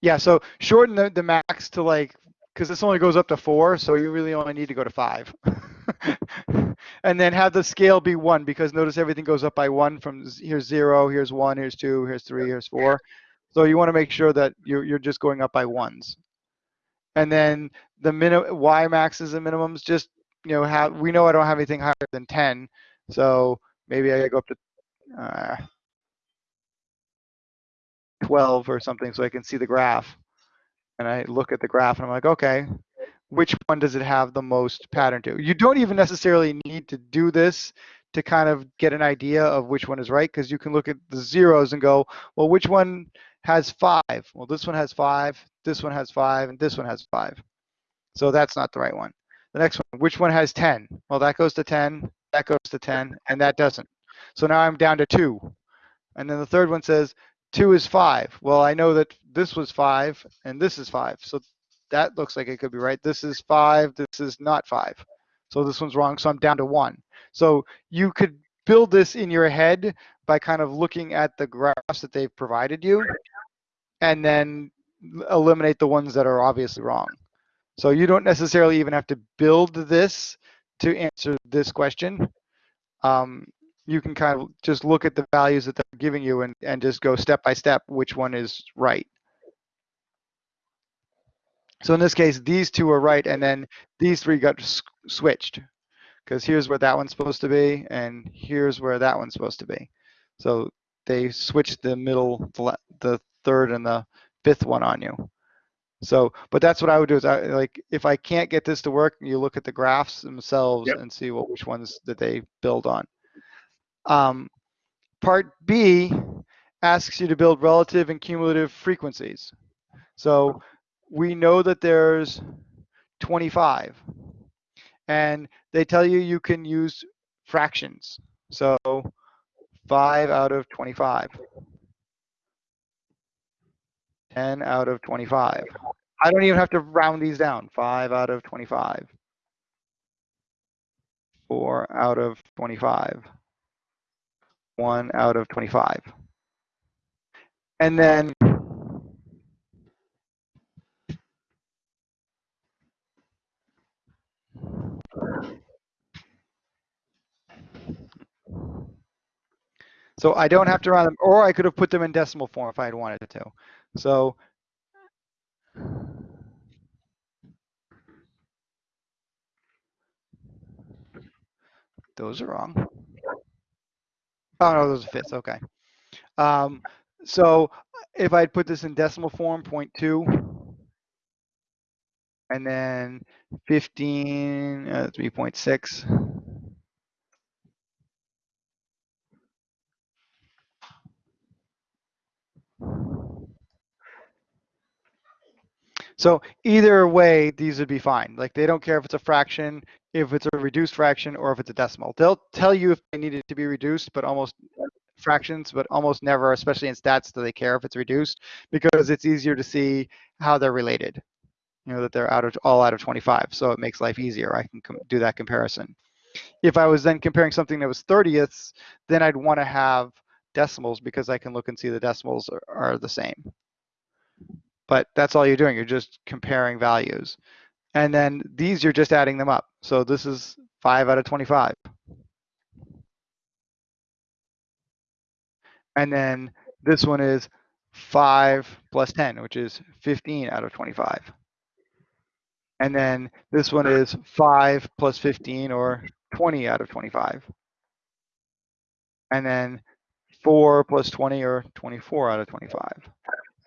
Yeah, so shorten the, the max to like, because this only goes up to four, so you really only need to go to five. *laughs* and then have the scale be one, because notice everything goes up by one from here's zero, here's one, here's two, here's three, here's four. So you want to make sure that you're, you're just going up by ones. And then the minimum, Y maxes and minimums, just, you know, have, we know I don't have anything higher than 10. So maybe I go up to, uh, 12 or something so I can see the graph. And I look at the graph and I'm like, okay, which one does it have the most pattern to? You don't even necessarily need to do this to kind of get an idea of which one is right because you can look at the zeros and go, well, which one has five? Well, this one has five, this one has five, and this one has five. So that's not the right one. The next one, which one has 10? Well, that goes to 10, that goes to 10, and that doesn't. So now I'm down to two. And then the third one says, two is five. Well, I know that this was five and this is five. So that looks like it could be right. This is five, this is not five. So this one's wrong, so I'm down to one. So you could build this in your head by kind of looking at the graphs that they've provided you and then eliminate the ones that are obviously wrong. So you don't necessarily even have to build this to answer this question. Um, you can kind of just look at the values that they're giving you and, and just go step by step which one is right. So in this case, these two are right, and then these three got switched. Because here's where that one's supposed to be, and here's where that one's supposed to be. So they switched the middle, the third and the fifth one on you. So, but that's what I would do is I like, if I can't get this to work, you look at the graphs themselves Yep. and see what, which ones that they build on. Um, part B asks you to build relative and cumulative frequencies. So we know that there's 25 and they tell you you can use fractions. So 5 out of 25. 10 out of 25. I don't even have to round these down. 5 out of 25. 4 out of 25. 1 out of 25. And then So I don't have to round them, or I could have put them in decimal form if I had wanted to. So those are wrong. Oh no, those are fifths. Okay. Um, so if I'd put this in decimal form, 0.2, and then 15, uh, 3.6. So either way, these would be fine. Like they don't care if it's a fraction, if it's a reduced fraction, or if it's a decimal. They'll tell you if they need it to be reduced, but almost fractions, but almost never, especially in stats, do they care if it's reduced because it's easier to see how they're related. you know, that they're out of all out of 25. So it makes life easier. I can do that comparison. If I was then comparing something that was 30ths, then I'd want to have decimals because I can look and see the decimals are, are the same. But that's all you're doing. You're just comparing values. And then these, you're just adding them up. So this is 5 out of 25. And then this one is 5 plus 10, which is 15 out of 25. And then this one is 5 plus 15, or 20 out of 25. And then 4 plus 20, or 24 out of 25.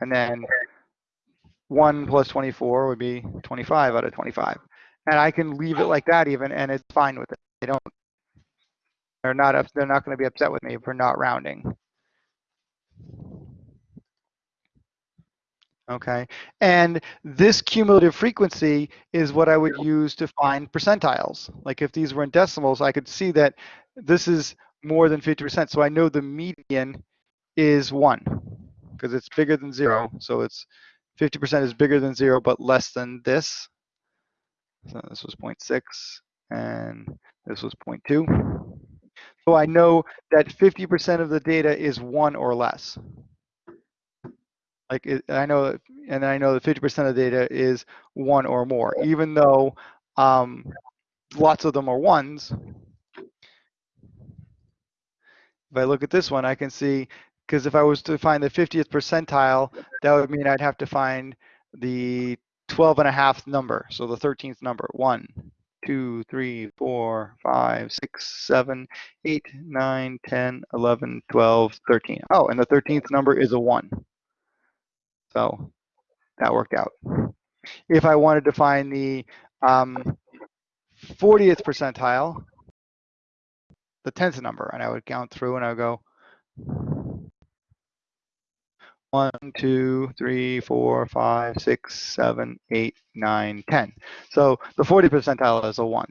And then 1 plus 24 would be 25 out of 25. And I can leave it like that even, and it's fine with it. They don't, they're not, up, they're not going to be upset with me for not rounding. Okay, and this cumulative frequency is what I would use to find percentiles. Like if these were in decimals, I could see that this is more than 50%. So I know the median is one because it's bigger than zero. So it's 50% is bigger than zero, but less than this. So this was 0.6 and this was 0.2. So I know that 50% of the data is one or less. Like it, I know, and I know that 50% of the data is one or more, even though um, lots of them are ones. If I look at this one, I can see, because if I was to find the 50th percentile, that would mean I'd have to find the 12 and a half number, so the 13th number, one, two, three, four, five, six, seven, eight, nine, 10, 11, 12, 13. Oh, and the 13th number is a one. So that worked out. If I wanted to find the um, 40th percentile, the 10th number, and I would count through and I would go one, two, three, four, five, six, seven, eight, nine, 10. So the 40th percentile is a one.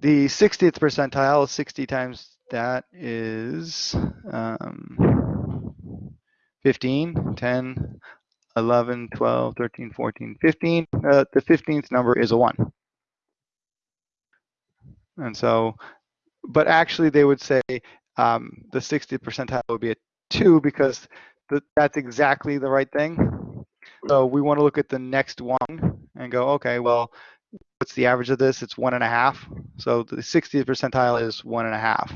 The 60th percentile, 60 times that is um, 15, 10, 11, 12, 13, 14, 15. Uh, the 15th number is a 1. And so, but actually they would say um, the 60th percentile would be a 2 because th that's exactly the right thing. So we want to look at the next one and go, okay, well, what's the average of this? It's one and a half. So the 60th percentile is one and a half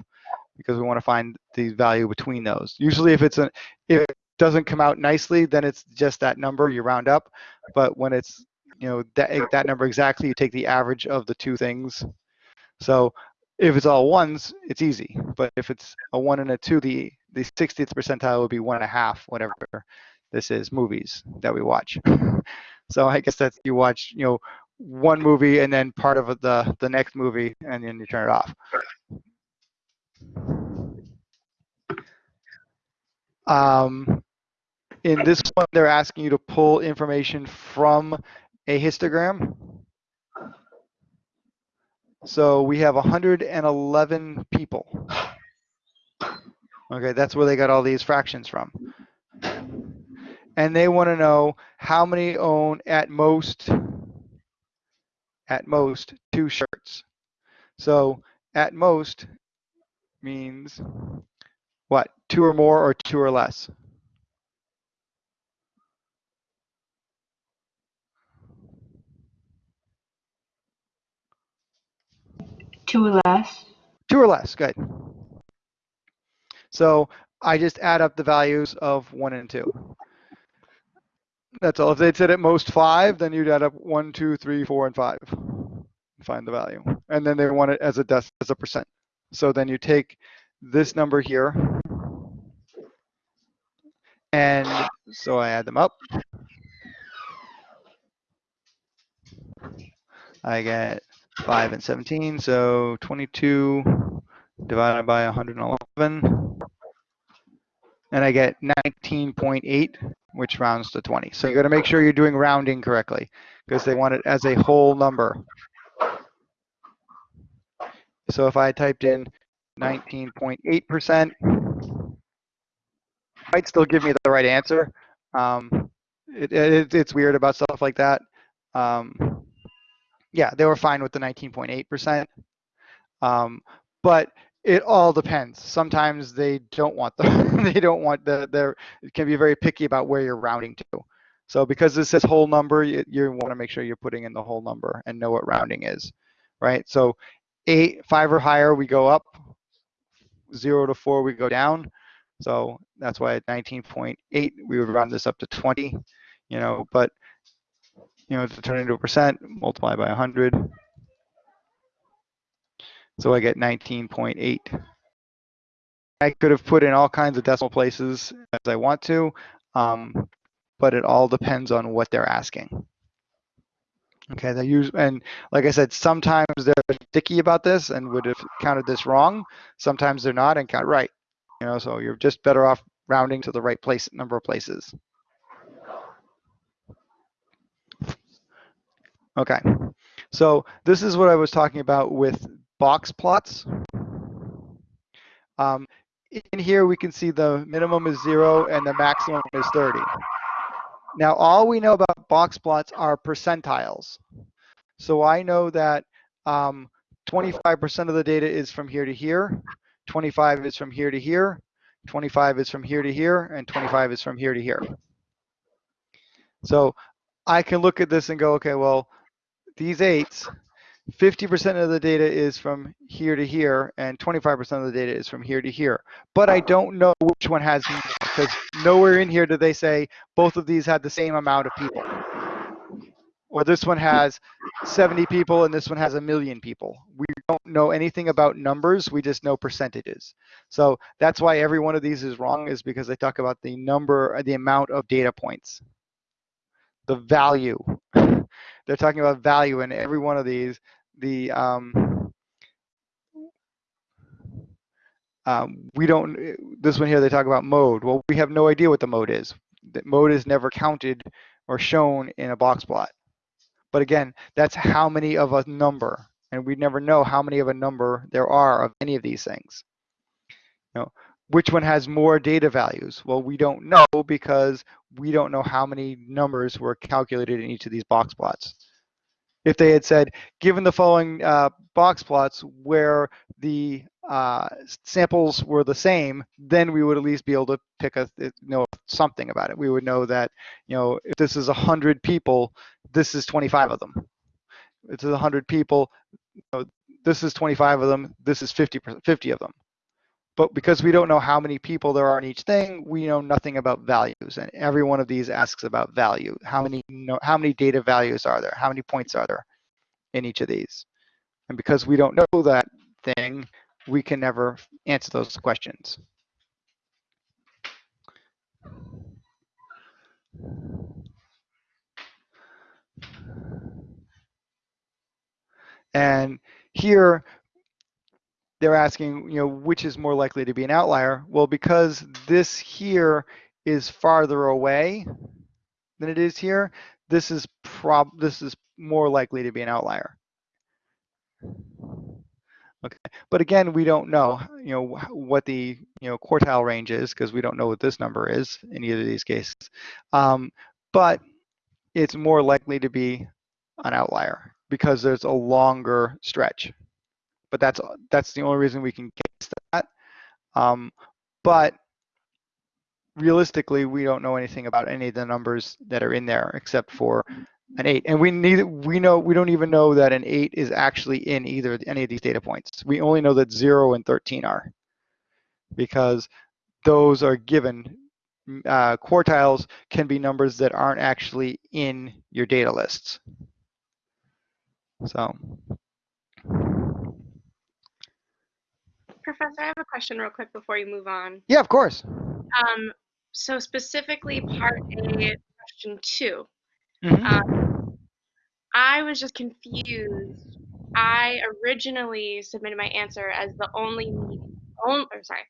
because we want to find the value between those. Usually if it's a, if it doesn't come out nicely, then it's just that number you round up. But when it's, you know, that, that number exactly, you take the average of the two things. So if it's all ones, it's easy. But if it's a one and a two, the, the 60th percentile would be one and a half, whatever this is, movies that we watch. *laughs* so I guess that's, you watch, you know, one movie and then part of the, the next movie and then you turn it off. Um, in this one, they're asking you to pull information from a histogram. So we have 111 people. Okay, that's where they got all these fractions from. And they want to know how many own at most, at most, two shirts. So at most means what? Two or more or two or less? Two or less. Two or less, good. So I just add up the values of one and two. That's all. If they'd said at most five, then you'd add up one, two, three, four, and five. and Find the value. And then they want it as a as a percent. So then you take this number here. And so I add them up. I get 5 and 17, so 22 divided by 111. And I get 19.8, which rounds to 20. So you got to make sure you're doing rounding correctly because they want it as a whole number. So if I typed in 19.8%, might still give me the right answer. Um, it, it, it's weird about stuff like that. Um, yeah, they were fine with the 19.8%. Um, but it all depends. Sometimes they don't want the, *laughs* they don't want the, they're, can be very picky about where you're rounding to. So because this says whole number, you, you want to make sure you're putting in the whole number and know what rounding is, right? So eight, five or higher, we go up. Zero to four, we go down. So that's why at 19.8, we would round this up to 20, you know, but, you know, to turn into a percent, multiply by 100. So I get 19.8. I could have put in all kinds of decimal places as I want to, um, but it all depends on what they're asking. Okay, they use, and like I said, sometimes they're sticky about this and would have counted this wrong. Sometimes they're not and count right. You know, so you're just better off rounding to the right place, number of places. Okay, so this is what I was talking about with box plots. Um, in here, we can see the minimum is zero and the maximum is 30. Now, all we know about box plots are percentiles. So I know that 25% of the data is from here to here, 25 is from here to here, 25 is from here to here, and 25 is from here to here. So I can look at this and go, okay, well, these eights, 50% of the data is from here to here, and 25% of the data is from here to here. But I don't know which one has because nowhere in here do they say both of these had the same amount of people. Or this one has 70 people and this one has a million people. We don't know anything about numbers, we just know percentages. So that's why every one of these is wrong, is because they talk about the number, the amount of data points. The value. They're talking about value in every one of these. The um, um, we don't this one here they talk about mode. Well we have no idea what the mode is. That mode is never counted or shown in a box plot. But again that's how many of a number and we never know how many of a number there are of any of these things. You know which one has more data values well we don't know because we don't know how many numbers were calculated in each of these box plots if they had said, given the following uh, box plots where the uh, samples were the same, then we would at least be able to pick a know something about it. We would know that you know if this is hundred people, this is 25 of them. If this is 100 people, you know, this is 25 of them. This is 50 50 of them. But because we don't know how many people there are in each thing, we know nothing about values. And every one of these asks about value. How many, how many data values are there? How many points are there in each of these? And because we don't know that thing, we can never answer those questions. And here, they're asking, you know, which is more likely to be an outlier? Well, because this here is farther away than it is here, this is prob this is more likely to be an outlier. Okay, but again, we don't know, you know, what the you know quartile range is because we don't know what this number is in either of these cases. Um, but it's more likely to be an outlier because there's a longer stretch but that's that's the only reason we can guess that. Um, but realistically, we don't know anything about any of the numbers that are in there except for an eight, and we need we know we don't even know that an eight is actually in either any of these data points. We only know that zero and 13 are because those are given. Uh, quartiles can be numbers that aren't actually in your data lists. So. Professor, I have a question real quick before you move on. Yeah, of course. Um, so specifically part A, question 2 Mhm. Um, I was just confused. I originally submitted my answer as the only, only or sorry,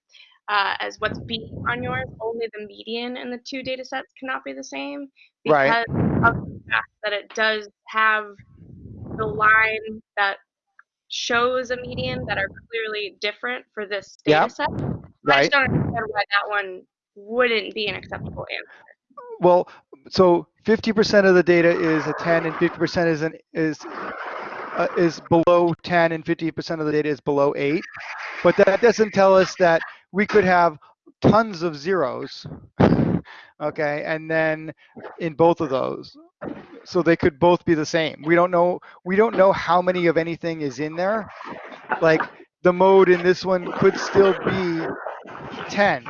uh, as what's B on yours, only the median in the two data sets cannot be the same Right. because of the fact that it does have the line that shows a median that are clearly different for this data Yep. set. I just don't understand why that one wouldn't be an acceptable answer. Well, so 50% of the data is a 10 and 50% is an is uh, is below 10 and 50% of the data is below 8 but that doesn't tell us that we could have tons of zeros okay and then in both of those so they could both be the same. We don't know we don't know how many of anything is in there. Like the mode in this one could still be 10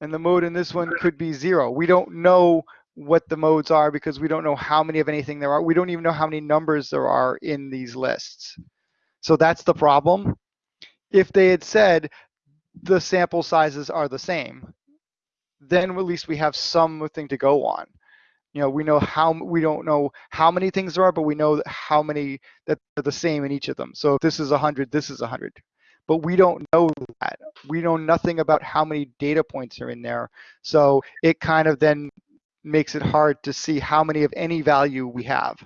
and the mode in this one could be zero. We don't know what the modes are because we don't know how many of anything there are. We don't even know how many numbers there are in these lists. So that's the problem. If they had said the sample sizes are the same then at least we have something to go on. You know we know how we don't know how many things there are but we know how many that are the same in each of them. So if this is a 100 this is a 100 but we don't know that. We know nothing about how many data points are in there. So it kind of then makes it hard to see how many of any value we have.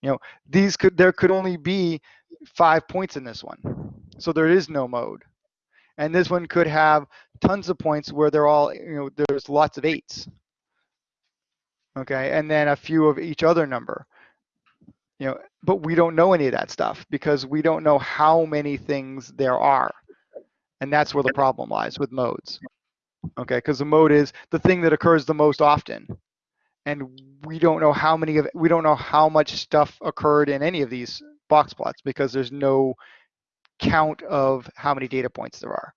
You know these could there could only be five points in this one. So there is no mode and this one could have tons of points where they're all you know there's lots of eights. Okay and then a few of each other number. You know but we don't know any of that stuff because we don't know how many things there are. And that's where the problem lies with modes. Okay because the mode is the thing that occurs the most often. And we don't know how many of we don't know how much stuff occurred in any of these box plots because there's no count of how many data points there are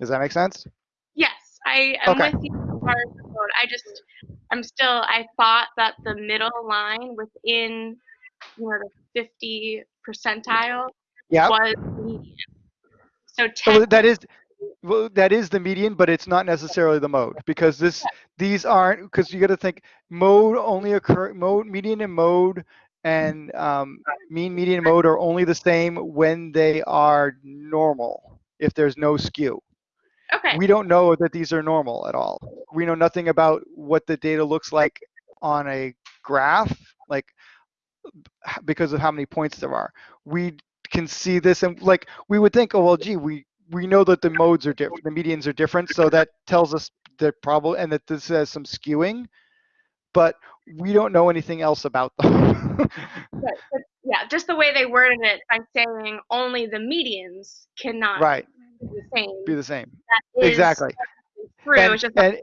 does that make sense Yes, I am Okay. with you far as the code. I just, I'm still, I thought that the middle line within, you know, the 50 percentile yeah was median. So So 10, that is well, that is the median, but it's not necessarily the mode because this these aren't because you got to think mode only occur mode median and mode and um, mean median mode are only the same when they are normal if there's no skew. okay, We don't know that these are normal at all. We know nothing about what the data looks like on a graph, like because of how many points there are. We can see this and like we would think, oh well, gee, we we know that the modes are different, the medians are different, so that tells us that probably and that this has some skewing, but we don't know anything else about them. *laughs* but yeah, just the way they worded it by saying only the medians cannot right, be the same. be the same. That is Exactly. True, And- it's just and-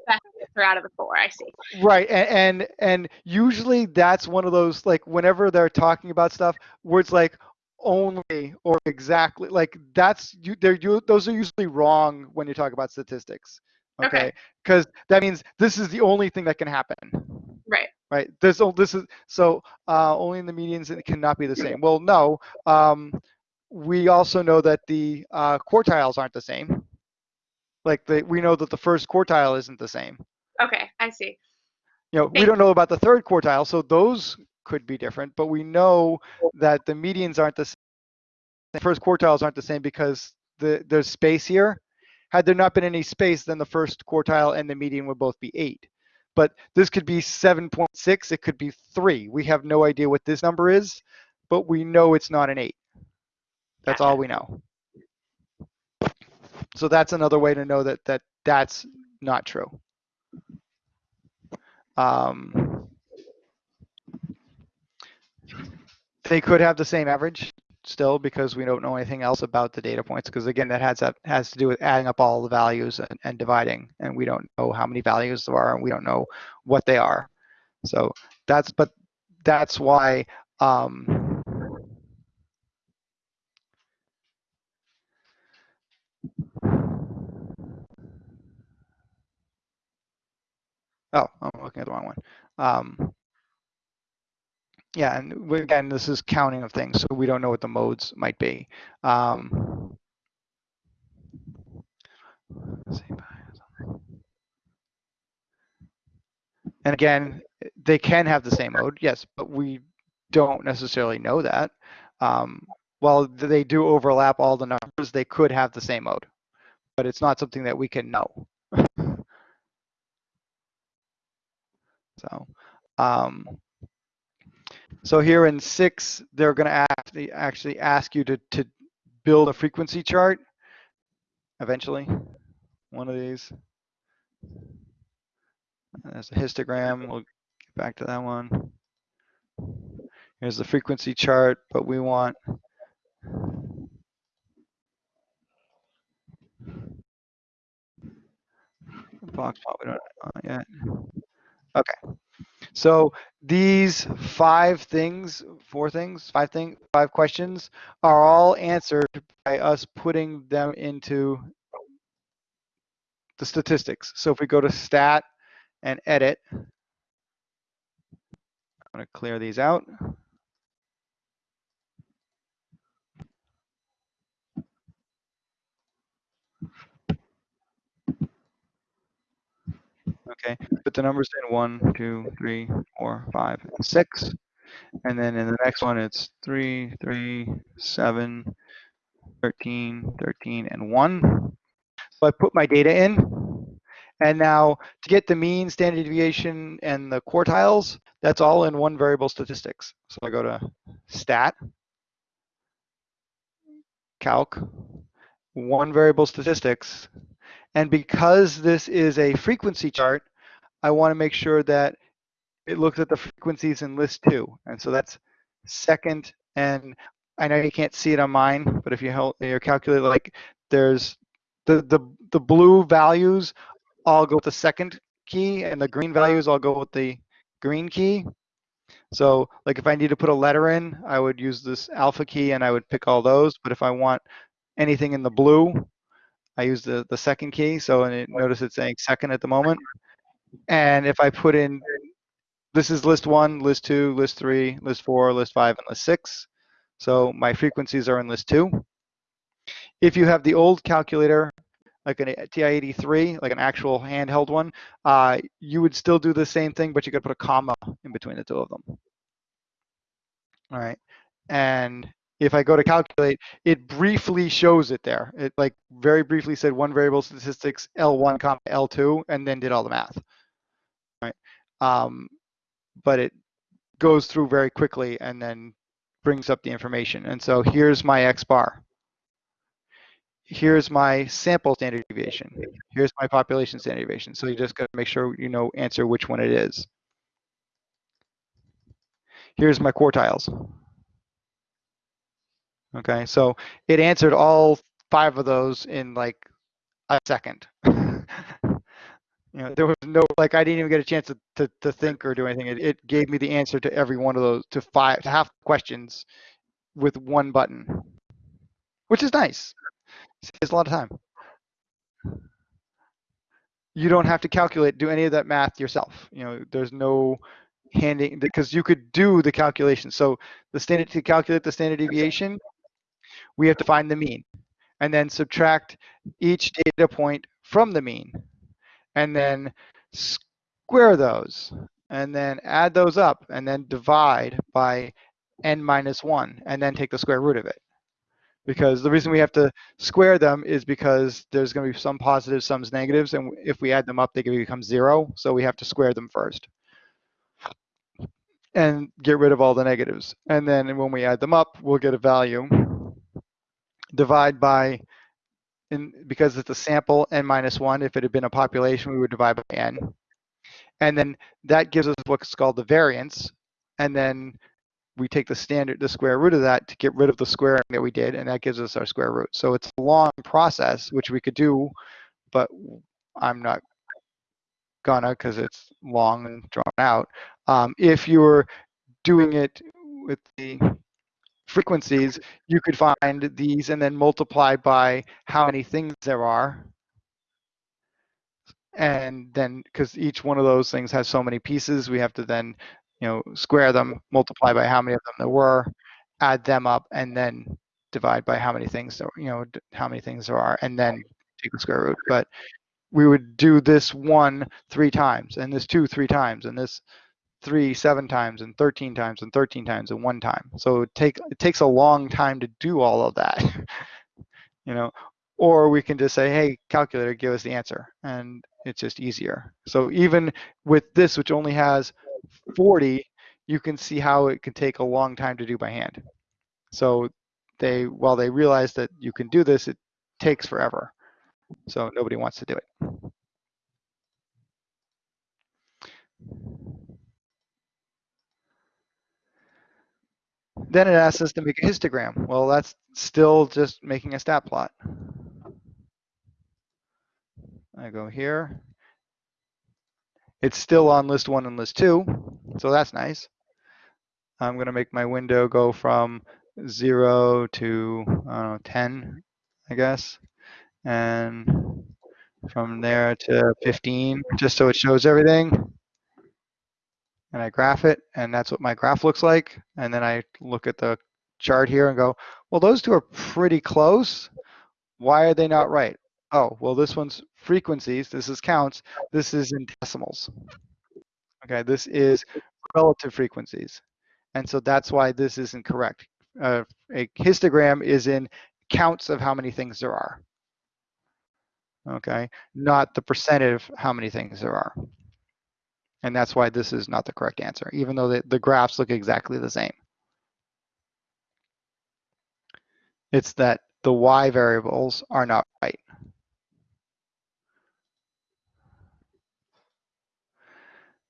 out of the four. I see. Right, and, and and usually that's one of those like whenever they're talking about stuff words like only or exactly like that's you they're you those are usually wrong when you talk about statistics. Okay. Okay, because that means this is the only thing that can happen. Right. Right. This oh, this is so uh, only in the medians it cannot be the same. Well, no. Um, we also know that the uh, quartiles aren't the same. Like the, we know that the first quartile isn't the same Okay, I see. you know, we don't know about the third quartile, so those could be different, but we know that the medians aren't the same. The first quartiles aren't the same because the there's space here. Had there not been any space, then the first quartile and the median would both be eight. But this could be 7.6, it could be three. We have no idea what this number is, but we know it's not an eight. That's all we know. So that's another way to know that that that's not true. Um, they could have the same average still because we don't know anything else about the data points because again that has that has to do with adding up all the values and, and dividing and we don't know how many values there are and we don't know what they are. So that's but that's why um, oh i'm looking at the wrong one. Um, yeah, and again, this is counting of things, so we don't know what the modes might be. Um, and again, they can have the same mode, yes, but we don't necessarily know that. Um, while they do overlap all the numbers, they could have the same mode, but it's not something that we can know. *laughs* so. Um, so here in six, they're going to actually actually ask you to to build a frequency chart. Eventually, one of these. There's a histogram. We'll get back to that one. Here's the frequency chart, but we want box plot. We don't uh, yet. Okay. So these five things, four things, five things, five questions are all answered by us putting them into the statistics. So if we go to stat and edit, I'm going to clear these out. Okay, put the numbers in one, two, three, four, five, six. And then in the next one, it's three, three, seven, 13, 13, and one. So I put my data in. And now to get the mean, standard deviation, and the quartiles, that's all in one variable statistics. So I go to stat, calc, one variable statistics. And because this is a frequency chart, I want to make sure that it looks at the frequencies in list two. And so that's second. And I know you can't see it on mine, but if you help your calculate, like there's the, the, the blue values all go with the second key and the green values all go with the green key. So like if I need to put a letter in, I would use this alpha key and I would pick all those. But if I want anything in the blue, I use the, the second key. So and it, notice it's saying second at the moment. And if I put in, this is list one, list two, list three, list four, list five, and list six. So my frequencies are in list two. If you have the old calculator, like an TI-83, like an actual handheld one, uh, you would still do the same thing, but you could put a comma in between the two of them. All right. And if I go to calculate, it briefly shows it there. It like very briefly said one variable statistics L1 comma L2 and then did all the math. Right. Um, but it goes through very quickly and then brings up the information. And so here's my X bar. Here's my sample standard deviation. Here's my population standard deviation. So you just got to make sure you know answer which one it is. Here's my quartiles. Okay, so it answered all five of those in like a second. *laughs* you know, there was no like I didn't even get a chance to, to, to think or do anything. It, it gave me the answer to every one of those to five to half questions with one button, which is nice. Saves a lot of time. You don't have to calculate, do any of that math yourself. You know, there's no handing because you could do the calculation. So the standard to calculate the standard deviation, we have to find the mean and then subtract each data point from the mean and then square those and then add those up and then divide by n minus 1 and then take the square root of it. Because the reason we have to square them is because there's going to be some positives, some negatives, and if we add them up, they can become zero. So we have to square them first and get rid of all the negatives. And then when we add them up, we'll get a value. Divide by, in, because it's a sample, n minus 1. If it had been a population, we would divide by n. And then that gives us what's called the variance. And then we take the standard, the square root of that to get rid of the squaring that we did, and that gives us our square root. So it's a long process, which we could do, but I'm not gonna because it's long and drawn out. Um, if you were doing it with the frequencies, you could find these and then multiply by how many things there are. And then, because each one of those things has so many pieces, we have to then, you know, square them, multiply by how many of them there were, add them up, and then divide by how many things there, you know, how many things there are, and then take the square root. But we would do this one three times, and this two three times, and this three seven times, and 13 times, and 13 times, and one time. So it, take, it takes a long time to do all of that, *laughs* you know. Or we can just say, hey, calculator, give us the answer, and it's just easier. So even with this, which only has 40, you can see how it can take a long time to do by hand. So they, while they realize that you can do this, it takes forever. So nobody wants to do it. Then it asks us to make a histogram. Well, that's still just making a stat plot. I go here. It's still on list one and list two, so that's nice. I'm going to make my window go from zero to I know, 10, I guess. And from there to 15, just so it shows everything. And I graph it, and that's what my graph looks like. And then I look at the chart here and go, well, those two are pretty close. Why are they not right? Oh, well, this one's frequencies. This is counts. This is in decimals. Okay, this is relative frequencies. And so that's why this isn't correct. Uh, a histogram is in counts of how many things there are. Okay, not the percent of how many things there are. And that's why this is not the correct answer, even though the, the graphs look exactly the same. It's that the y variables are not right.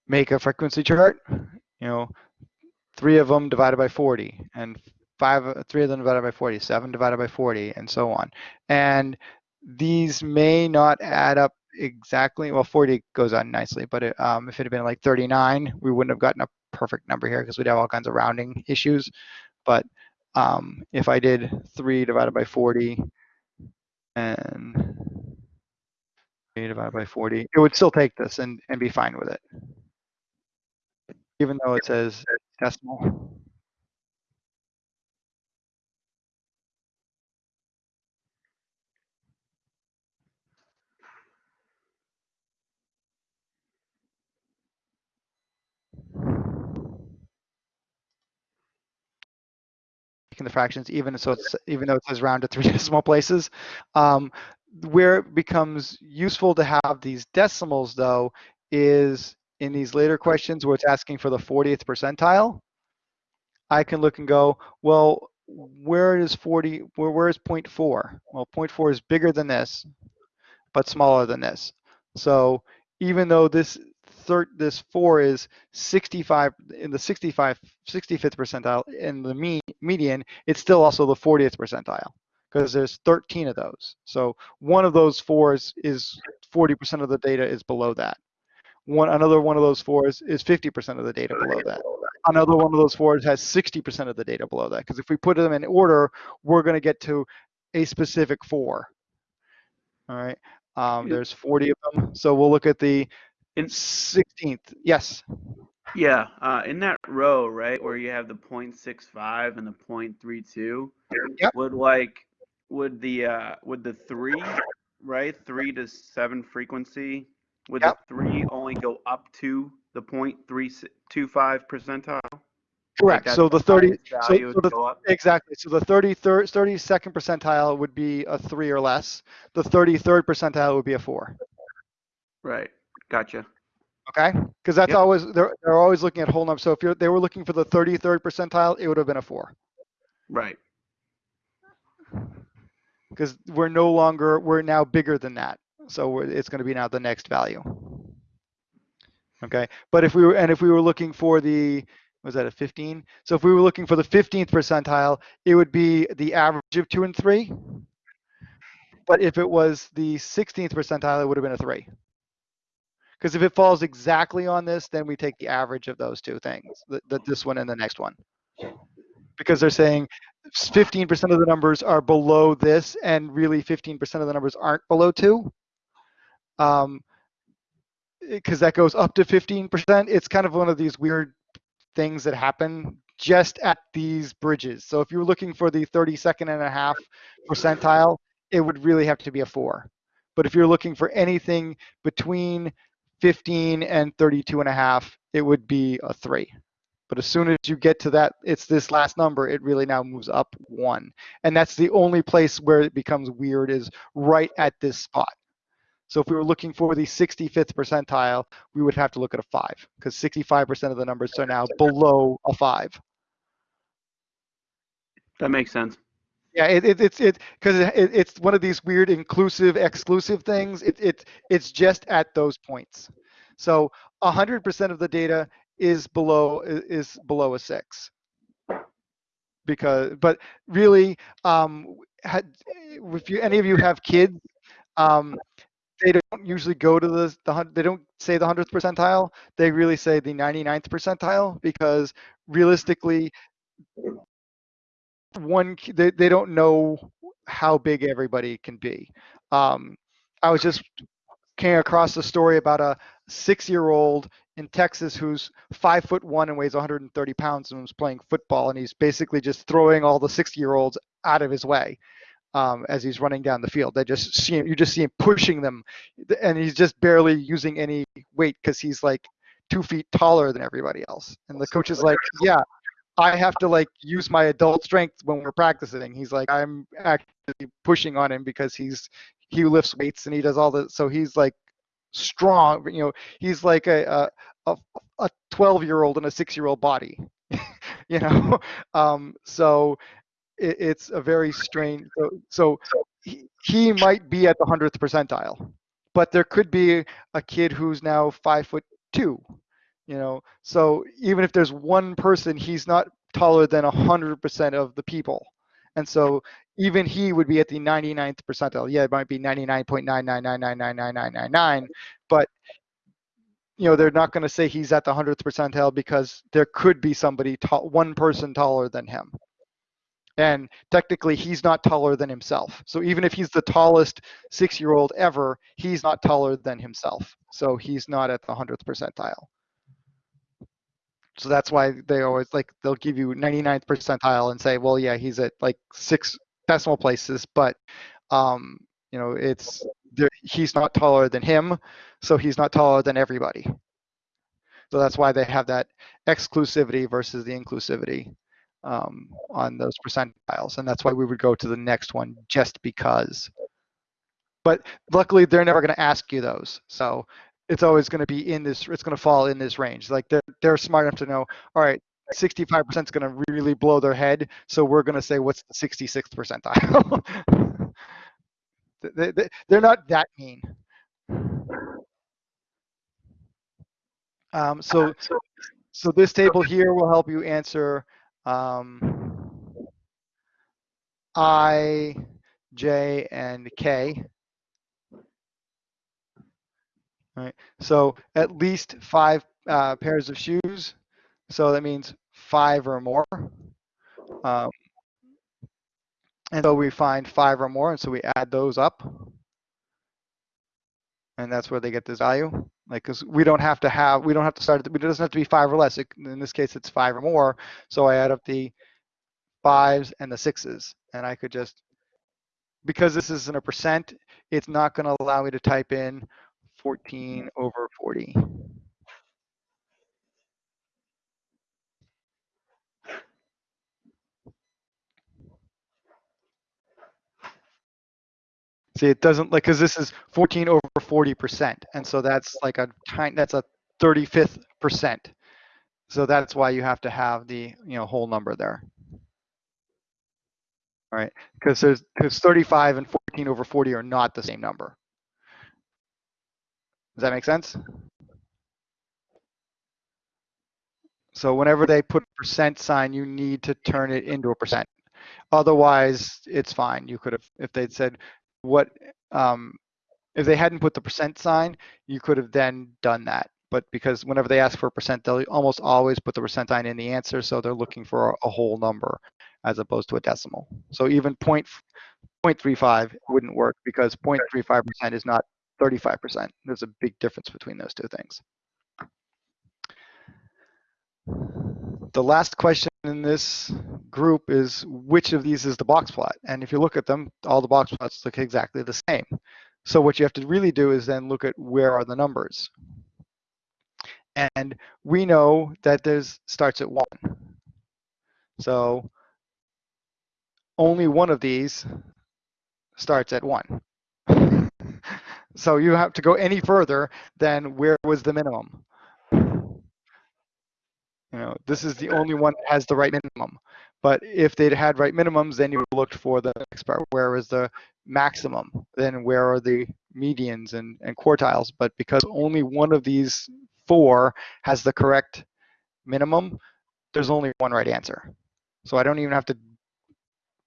Make a frequency chart, you know, three of them divided by 40 and five, three of them divided by 40, seven divided by 40 and so on. And these may not add up exactly. Well, 40 goes on nicely, but it, um, if it had been like 39, we wouldn't have gotten a perfect number here because we'd have all kinds of rounding issues. But um, if I did 3 divided by 40 and 3 divided by 40, it would still take this and, and be fine with it. Even though it says decimal. Taking the fractions, even so it's even though it says round *laughs* to three decimal places. Um, where it becomes useful to have these decimals, though, is in these later questions where it's asking for the 40th percentile. I can look and go, well, where is 40? Where where is 0.4? Well, 0.4 is bigger than this, but smaller than this. So even though this third this four is 65 in the 65 65th percentile in the mean median it's still also the 40th percentile because there's 13 of those. So one of those fours is 40% of the data is below that. One another one of those fours is 50% of the data below that. Another one of those fours has 60% of the data below that because if we put them in order we're going to get to a specific four. All right um, there's 40 of them. So we'll look at the In, 16th. Yes. yeah, uh, in that row, right, where you have the 0.65 and the 0.32, Yep. would like, would the, uh, would the three, right, three to seven frequency, would Yep. the three only go up to the 0.325 percentile? Correct. that's So the 30, so, so the, exactly. So the 33rd, 32nd percentile would be a three or less. The 33rd percentile would be a four. Right, gotcha. Okay. Because that's Yep. always, they're, they're always looking at whole numbers. So if you're, they were looking for the 33rd percentile, it would have been a four. Right, Because we're no longer, we're now bigger than that. So we're, it's going to be now the next value. Okay. But if we were, and if we were looking for the, was that a 15? So if we were looking for the 15th percentile, it would be the average of two and three. But if it was the 16th percentile, it would have been a three. Because if it falls exactly on this, then we take the average of those two things, the, the, this one and the next one. Because they're saying 15% of the numbers are below this, and really 15% of the numbers aren't below two. Um, because that goes up to 15%. It's kind of one of these weird things that happen just at these bridges. So if you're looking for the 32nd and a half percentile, it would really have to be a four. But if you're looking for anything between 15 and 32 and a half, it would be a three. But as soon as you get to that, it's this last number, it really now moves up one. And that's the only place where it becomes weird is right at this spot. So if we were looking for the 65th percentile, we would have to look at a five because 65% of the numbers are now below a five. that makes sense. Yeah, it, it, it's it because it, it's one of these weird inclusive exclusive things. It, it it's just at those points. So 100% of the data is below is below a six. because but really um had if you any of you have kids um they don't usually go to the, the they don't say the 100th percentile they really say the 99th percentile because realistically one they, they don't know how big everybody can be um i was just came across a story about a six year old in Texas who's five foot one and weighs 130 pounds and was playing football and he's basically just throwing all the six year olds out of his way um, as he's running down the field. They just see him, you just see him pushing them and he's just barely using any weight because he's like two feet taller than everybody else. And the coach is like, yeah, I have to like use my adult strength when we're practicing. He's like, I'm actually pushing on him because he's he lifts weights and he does all the so he's like strong you know he's like a a, a 12 year old in a six year old body *laughs* you know um so it, it's a very strange so, so he, he might be at the 100th percentile but there could be a kid who's now five foot two you know so even if there's one person he's not taller than 100% of the people and so even he would be at the 99th percentile. Yeah, it might be 99.999999999, but you know they're not going to say he's at the 100th percentile because there could be somebody one person taller than him. And technically, he's not taller than himself. So even if he's the tallest six-year-old ever, he's not taller than himself. So he's not at the 100th percentile. So that's why they always like they'll give you 99th percentile and say, well, yeah, he's at like six decimal places, but um, you know, it's he's not taller than him, so he's not taller than everybody. So that's why they have that exclusivity versus the inclusivity um, on those percentiles, and that's why we would go to the next one just because. But luckily, they're never going to ask you those, so it's always going to be in this. It's going to fall in this range. Like they're they're smart enough to know. All right, 65% is going to really blow their head. So we're going to say, what's the 66th percentile? *laughs* they, they, they're not that mean. Um, so, so this table here will help you answer um, I, J, and K. All right. So at least five uh, pairs of shoes. So that means five or more. Um, and so we find five or more, and so we add those up. And that's where they get this value. Like, because we don't have to have, we don't have to start, it doesn't have to be five or less. It, in this case, it's five or more. So I add up the fives and the sixes. And I could just, because this isn't a percent, it's not going to allow me to type in 14 mm-hmm. over 40. See, it doesn't like because this is 14 over 40 percent, and so that's like a tiny, that's a 35th percent. So that's why you have to have the you know whole number there. All right, because there's because 35 and 14 over 40 are not the same number. Does that make sense? So whenever they put percent sign, you need to turn it into a percent. Otherwise, it's fine. You could have, if they'd said what, um, if they hadn't put the percent sign, you could have then done that. But because whenever they ask for a percent, they'll almost always put the percent sign in the answer. So they're looking for a, a whole number as opposed to a decimal. So even point, 0.35 wouldn't work because 0.35% is not 35%. There's a big difference between those two things. The last question in this group is which of these is the box plot? And if you look at them, all the box plots look exactly the same. So what you have to really do is then look at where are the numbers. And we know that this starts at one. So only one of these starts at one. So you have to go any further than where was the minimum. You know, this is the only one that has the right minimum. But if they'd had right minimums, then you looked for the next part. Where is the maximum? Then where are the medians and, and quartiles? But because only one of these four has the correct minimum, there's only one right answer. So I don't even have to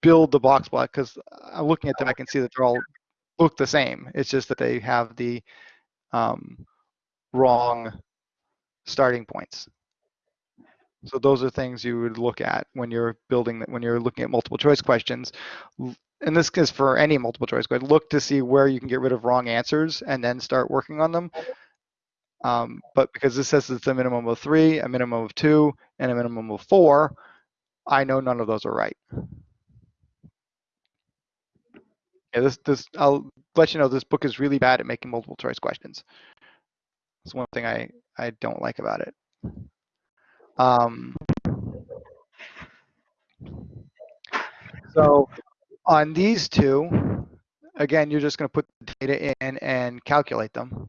build the box plot because I'm uh, looking at them, I can see that they're all look the same. It's just that they have the um, wrong starting points. So those are things you would look at when you're building, when you're looking at multiple choice questions. And this is for any multiple choice question. Look to see where you can get rid of wrong answers and then start working on them. Um, but because this says it's a minimum of three, a minimum of two, and a minimum of four, I know none of those are right. Yeah, this, this, I'll let you know, this book is really bad at making multiple choice questions. It's one thing I, I don't like about it. Um, so on these two, again, you're just going to put the data in and calculate them.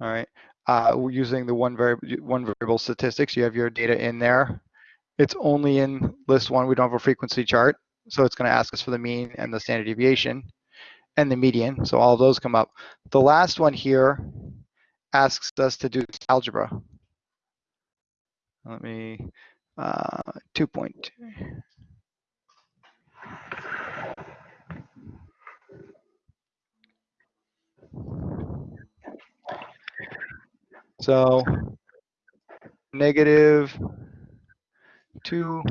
All right. Uh, using the one variable, one variable statistics. You have your data in there. It's only in list one. We don't have a frequency chart. So it's going to ask us for the mean and the standard deviation and the median. So all those come up. The last one here asks us to do algebra. Let me, uh, two point. So negative two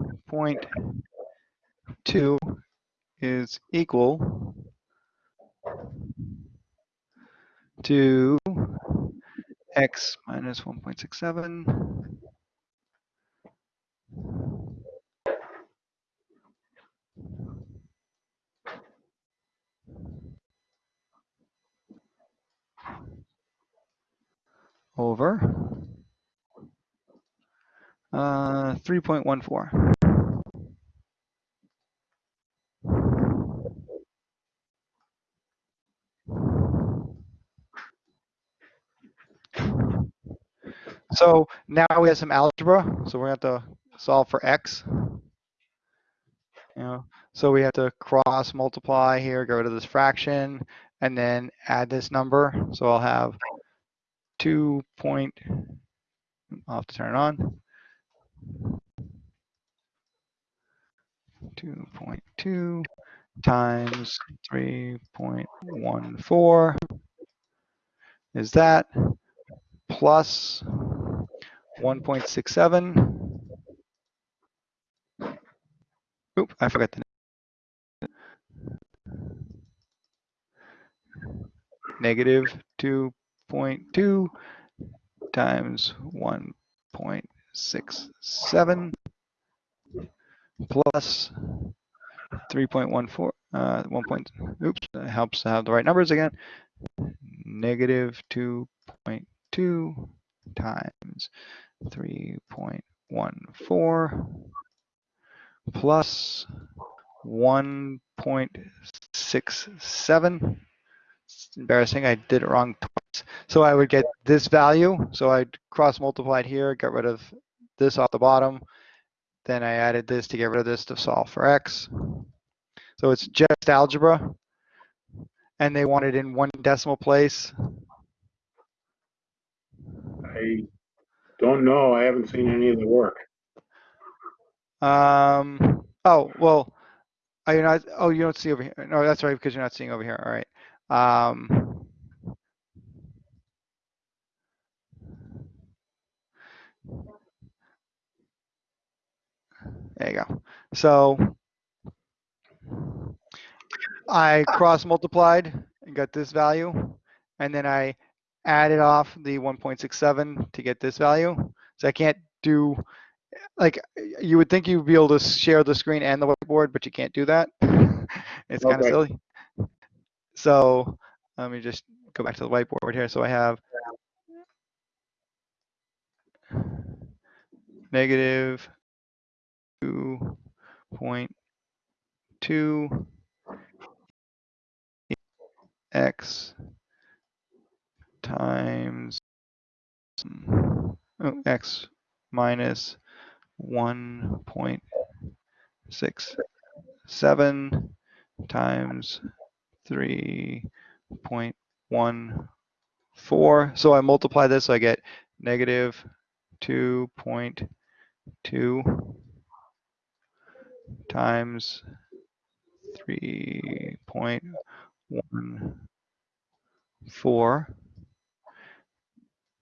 point two is equal to x minus 1.67 over uh, 3.14. So now we have some algebra. So we're going to have to solve for x. You know, so we have to cross multiply here, rid of this fraction, and then add this number. So I'll have 2 point, I'll have to turn it on. 2.2 times 3.14 is that plus 1.67. Oop, I forgot the name. negative 2.2 times 1.67 plus 3.14, uh, 1 point, oops, that helps to have the right numbers again. Negative 2.2 times 3.14 plus 1.67. It's embarrassing, I did it wrong twice. So I would get this value. So I'd cross multiplied here, get rid of this off the bottom. Then I added this to get rid of this to solve for x. So it's just algebra. And they want it in one decimal place. I don't know. I haven't seen any of the work. Um, oh, well, are you not, oh, you don't see over here. No, that's right, because you're not seeing over here. All right. Um, there you go. So I cross multiplied and got this value, and then I added off the 1.67 to get this value. So I can't do, like, you would think you'd be able to share the screen and the whiteboard, but you can't do that. *laughs* It's kind of silly. So let me just go back to the whiteboard here. So I have negative 2.2 x times hmm, oh, x minus 1.67 times 3.14. So I multiply this, I get negative 2.2 times 3.14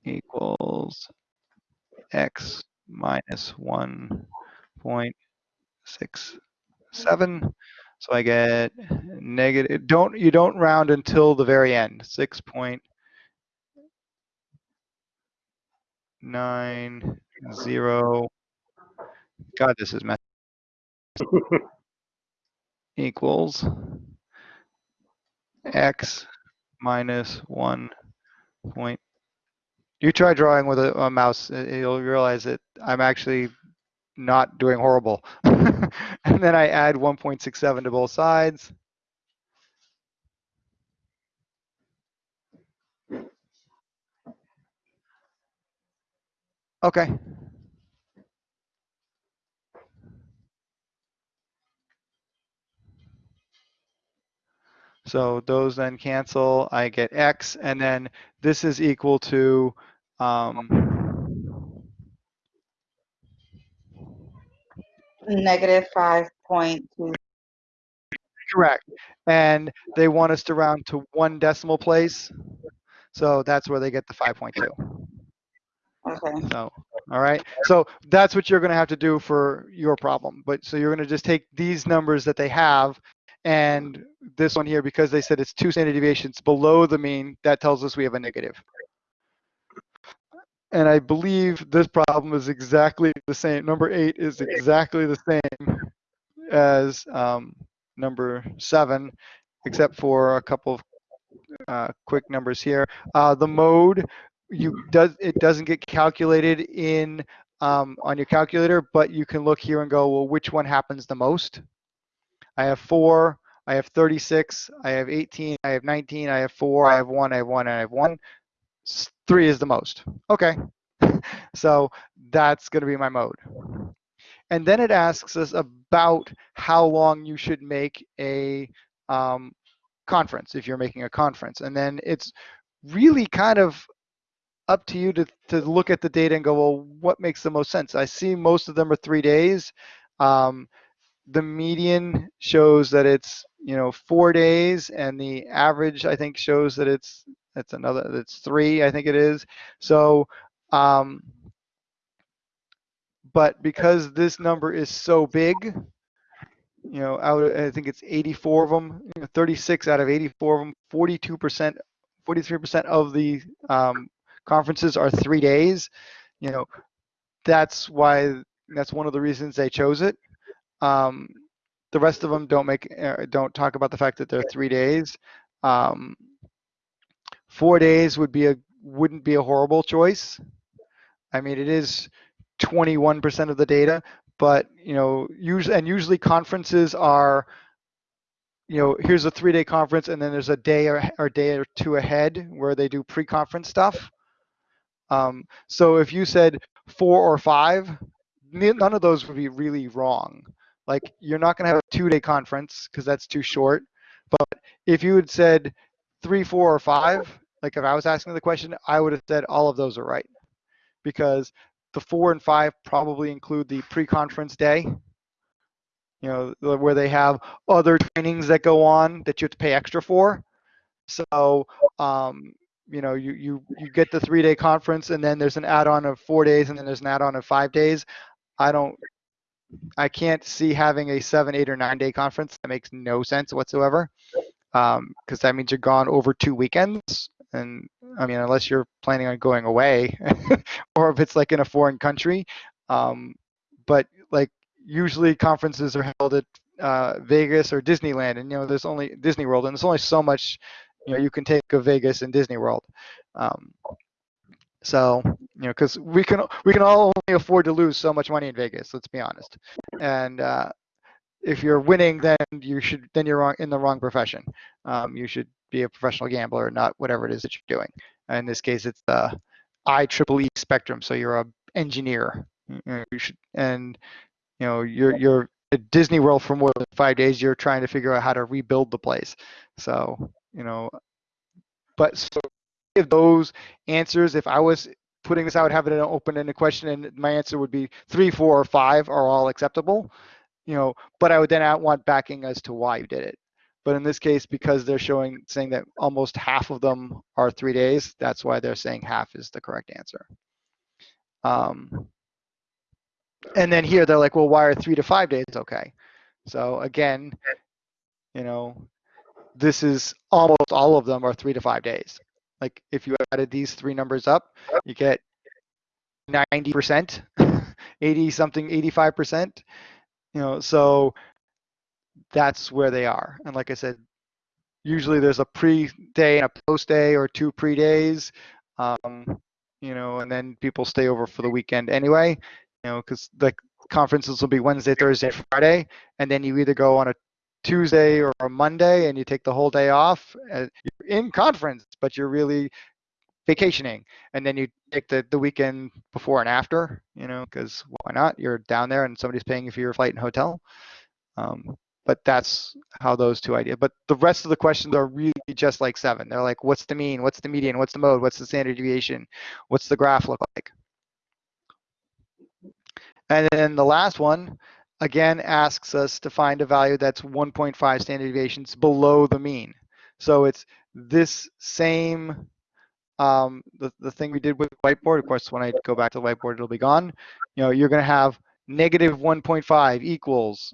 equals x minus 1.67. So I get negative, don't, you don't round until the very end, 6.90. God, this is messy. *laughs* equals x minus 1 point. You try drawing with a, a mouse, uh, you'll realize that I'm actually not doing horrible. *laughs* and then I add 1.67 to both sides. Okay. So those then cancel, I get X, and then this is equal to, um, Negative five point two. correct. And they want us to round to one decimal place. So that's where they get the 5.2. Okay. So, all right. So that's what you're going to have to do for your problem. But so you're going to just take these numbers that they have and this one here, because they said it's two standard deviations below the mean, that tells us we have a negative. And I believe this problem is exactly the same. Number eight is exactly the same as um, number seven, except for a couple of uh, quick numbers here. Uh, the mode, you does it doesn't get calculated in um, on your calculator, but you can look here and go, well, which one happens the most? I have four, I have 36, I have 18, I have 19, I have four, I have one, I have one, I have one. Three is the most. Okay. *laughs* so that's going to be my mode. And then it asks us about how long you should make a um, conference if you're making a conference. And then it's really kind of up to you to, to look at the data and go, well, what makes the most sense? I see most of them are three days. Um, the median shows that it's you know four days and the average i think shows that it's it's another it's three i think it is. So um but because this number is so big you know out i think it's 84 of them you know, 36 out of 84 of them 42 percent 43 percent of the um, conferences are three days. You know that's why that's one of the reasons they chose it. Um, the rest of them don't make uh, don't talk about the fact that they're three days. Um, four days would be a wouldn't be a horrible choice. I mean, it is 21% of the data, but you know, usually and usually conferences are, you know, here's a three-day conference, and then there's a day or, or day or two ahead where they do pre-conference stuff. Um, so if you said four or five, none of those would be really wrong. Like you're not going to have a two-day conference because that's too short. But if you had said three, four, or five, like if I was asking the question, I would have said all of those are right because the four and five probably include the pre-conference day. You know, where they have other trainings that go on that you have to pay extra for. So, um, you know, you you you get the three-day conference, and then there's an add-on of four days, and then there's an add-on of five days. I don't I can't see having a seven, eight, or nine day conference. That makes no sense whatsoever. Because um, that means you're gone over two weekends. And I mean, unless you're planning on going away, *laughs* or if it's like in a foreign country. Um, but like usually conferences are held at uh, Vegas or Disneyland, and you know there's only Disney World, and there's only so much you know you can take of Vegas and Disney World. Um, so, you know, because we can we can all only afford to lose so much money in Vegas. Let's be honest. And uh, if you're winning, then you should then you're wrong, in the wrong profession. Um, you should be a professional gambler, not whatever it is that you're doing. In this case, it's the IEEE spectrum. So you're a engineer. You should and you know you're you're at Disney World for more than five days. You're trying to figure out how to rebuild the place. So you know, but so of those answers, if I was putting this out, having an open-ended question, and my answer would be three, four, or five are all acceptable. You know, but I would then want backing as to why you did it. But in this case, because they're showing, saying that almost half of them are three days, that's why they're saying half is the correct answer. Um, and then here they're like, well, why are three to five days okay? So again, you know, this is almost all of them are three to five days. Like if you added these three numbers up, you get 90%, *laughs* 80 something, 85%. You know, so that's where they are. And like I said, usually there's a pre-day and a post-day or two pre-days. Um, you know, and then people stay over for the weekend anyway, you know, because the conferences will be Wednesday, Thursday, Friday, and then you either go on a Tuesday or a Monday and you take the whole day off. You're in conference, but you're really vacationing, and then you take the the weekend before and after, you know, because why not? You're down there and somebody's paying you for your flight and hotel. Um, but that's how those two ideas. But the rest of the questions are really just like seven. They're like, what's the mean? What's the median? What's the mode? What's the standard deviation? What's the graph look like? And then the last one, again, asks us to find a value that's 1.5 standard deviations below the mean. So it's this same, um, the, the thing we did with whiteboard. Of course, when I go back to the whiteboard, it'll be gone. You know, you're going to have negative 1.5 equals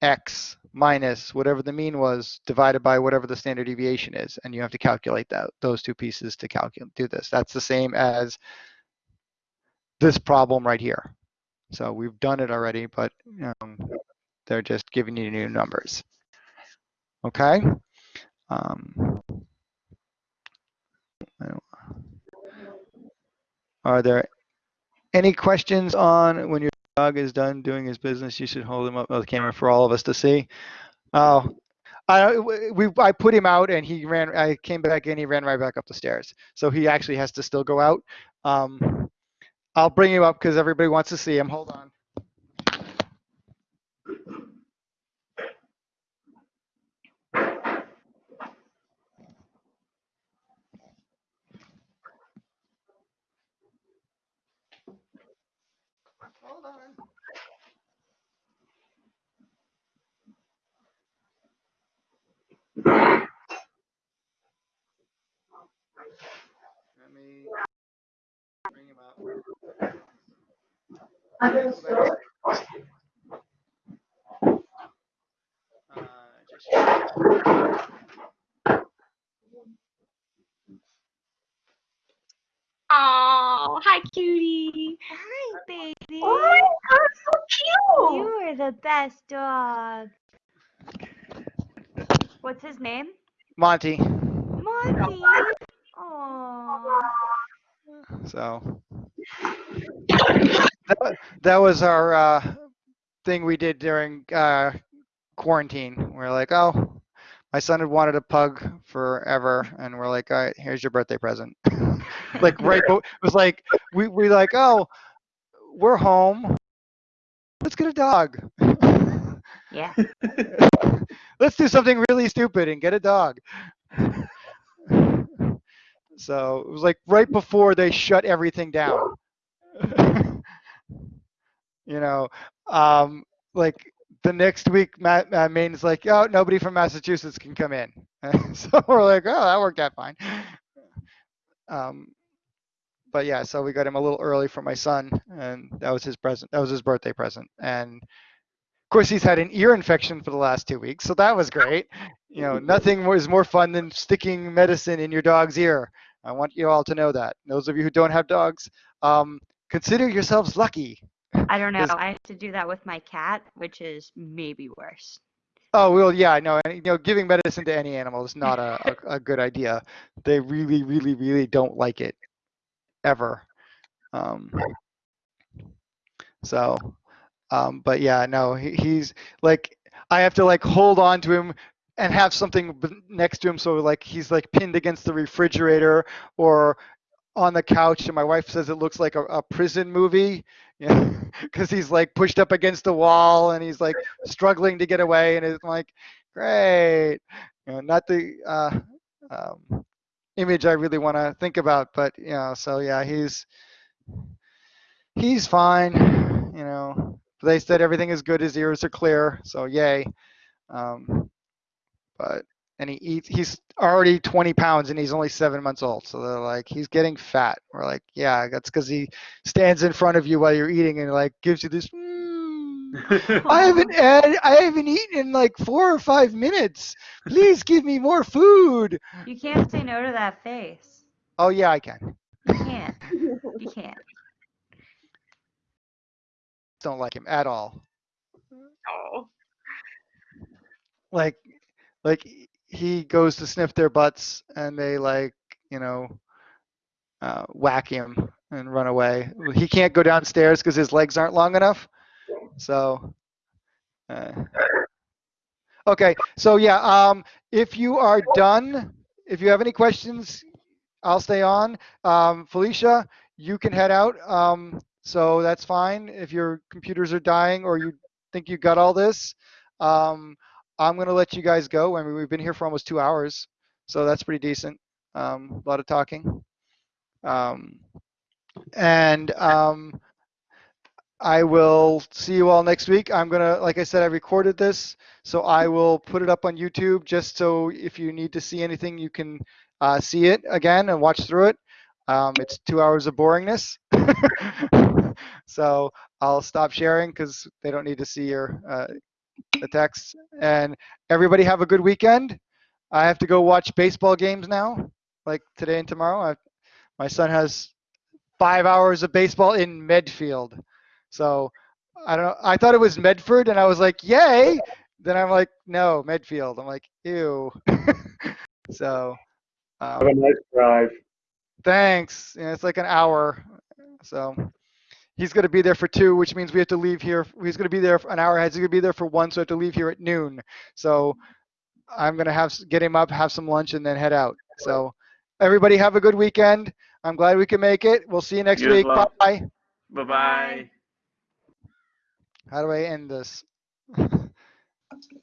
x minus whatever the mean was divided by whatever the standard deviation is. And you have to calculate that those two pieces to calculate do this. That's the same as this problem right here. So we've done it already, but um, they're just giving you new numbers. Okay. Um, I don't- are there any questions on when your dog is done doing his business? You should hold him up on the camera for all of us to see. Oh, I we I put him out and he ran. I came back in. He ran right back up the stairs. So he actually has to still go out. Um, I'll bring him up because everybody wants to see him. Hold on. Bring him up. Just- Oh, hi, cutie. Hi, baby. Oh my god, so cute! You are the best dog. What's his name? Monty. Monty. Oh. So that, that was our uh, thing we did during uh, quarantine. We're like, oh, my son had wanted a pug forever, and we're like, all right, here's your birthday present. *laughs* like right, *laughs* bo- it was like we we like, oh, we're home. Let's get a dog. Yeah. *laughs* Let's do something really stupid and get a dog. So it was like right before they shut everything down. You know, um, like the next week, Matt, uh, Maine's like, oh, nobody from Massachusetts can come in. *laughs* so we're like, oh, that worked out fine. Um, but yeah, so we got him a little early for my son, and that was his present. That was his birthday present, and of course he's had an ear infection for the last two weeks, so that was great. You know, nothing was more fun than sticking medicine in your dog's ear. I want you all to know that. Those of you who don't have dogs, um, consider yourselves lucky. I don't know. I have to do that with my cat, which is maybe worse. Oh well, yeah, no, and, you know, giving medicine to any animal is not a, *laughs* a, a good idea. They really, really, really don't like it, ever. Um, so, um, but yeah, no, he, he's like, I have to like hold on to him and have something next to him, so like he's like pinned against the refrigerator or on the couch, and my wife says it looks like a, a prison movie, *laughs* yeah, because he's like pushed up against the wall and he's like struggling to get away, and it's like, great, you know, not the uh, um, image I really want to think about, but you know, so yeah, he's he's fine, you know, they said everything is good. His ears are clear. So yay. Um, but and he eats. He's already 20 pounds and he's only seven months old. So they're like, he's getting fat. We're like, yeah, that's because he stands in front of you while you're eating and like gives you this. "Mm, *laughs* I haven't had, I haven't eaten in like four or five minutes. Please give me more food. You can't say no to that face. Oh yeah, I can. You can't. You can't. Don't like him at all. Oh. Like, like he goes to sniff their butts and they like, you know, uh, whack him and run away. He can't go downstairs because his legs aren't long enough. So, uh, okay. So yeah, um, if you are done, if you have any questions, I'll stay on. Um, Felicia, you can head out. Um, so that's fine. If your computers are dying or you think you got all this, um, I'm going to let you guys go. I mean, we've been here for almost two hours, so that's pretty decent. Um, a lot of talking. Um, and um, I will see you all next week. I'm going to, like I said, I recorded this, so I will put it up on YouTube just so if you need to see anything, you can uh, see it again and watch through it. Um, it's two hours of boringness. *laughs* so I'll stop sharing because they don't need to see your uh, the text. And everybody have a good weekend. I have to go watch baseball games now, like today and tomorrow. I, my son has five hours of baseball in Medfield. So I don't know. I thought it was Medford, and I was like, yay. Then I'm like, no, Medfield. I'm like, ew. *laughs* so Have a um, nice drive. thanks. Yeah, it's like an hour. So he's going to be there for two, which means we have to leave here. He's going to be there for an hour ahead. He's going to be there for one, so I have to leave here at noon. So I'm going to have get him up, have some lunch, and then head out. So everybody have a good weekend. I'm glad we can make it. We'll see you next You as week. well. Bye. Bye bye. How do I end this? *laughs*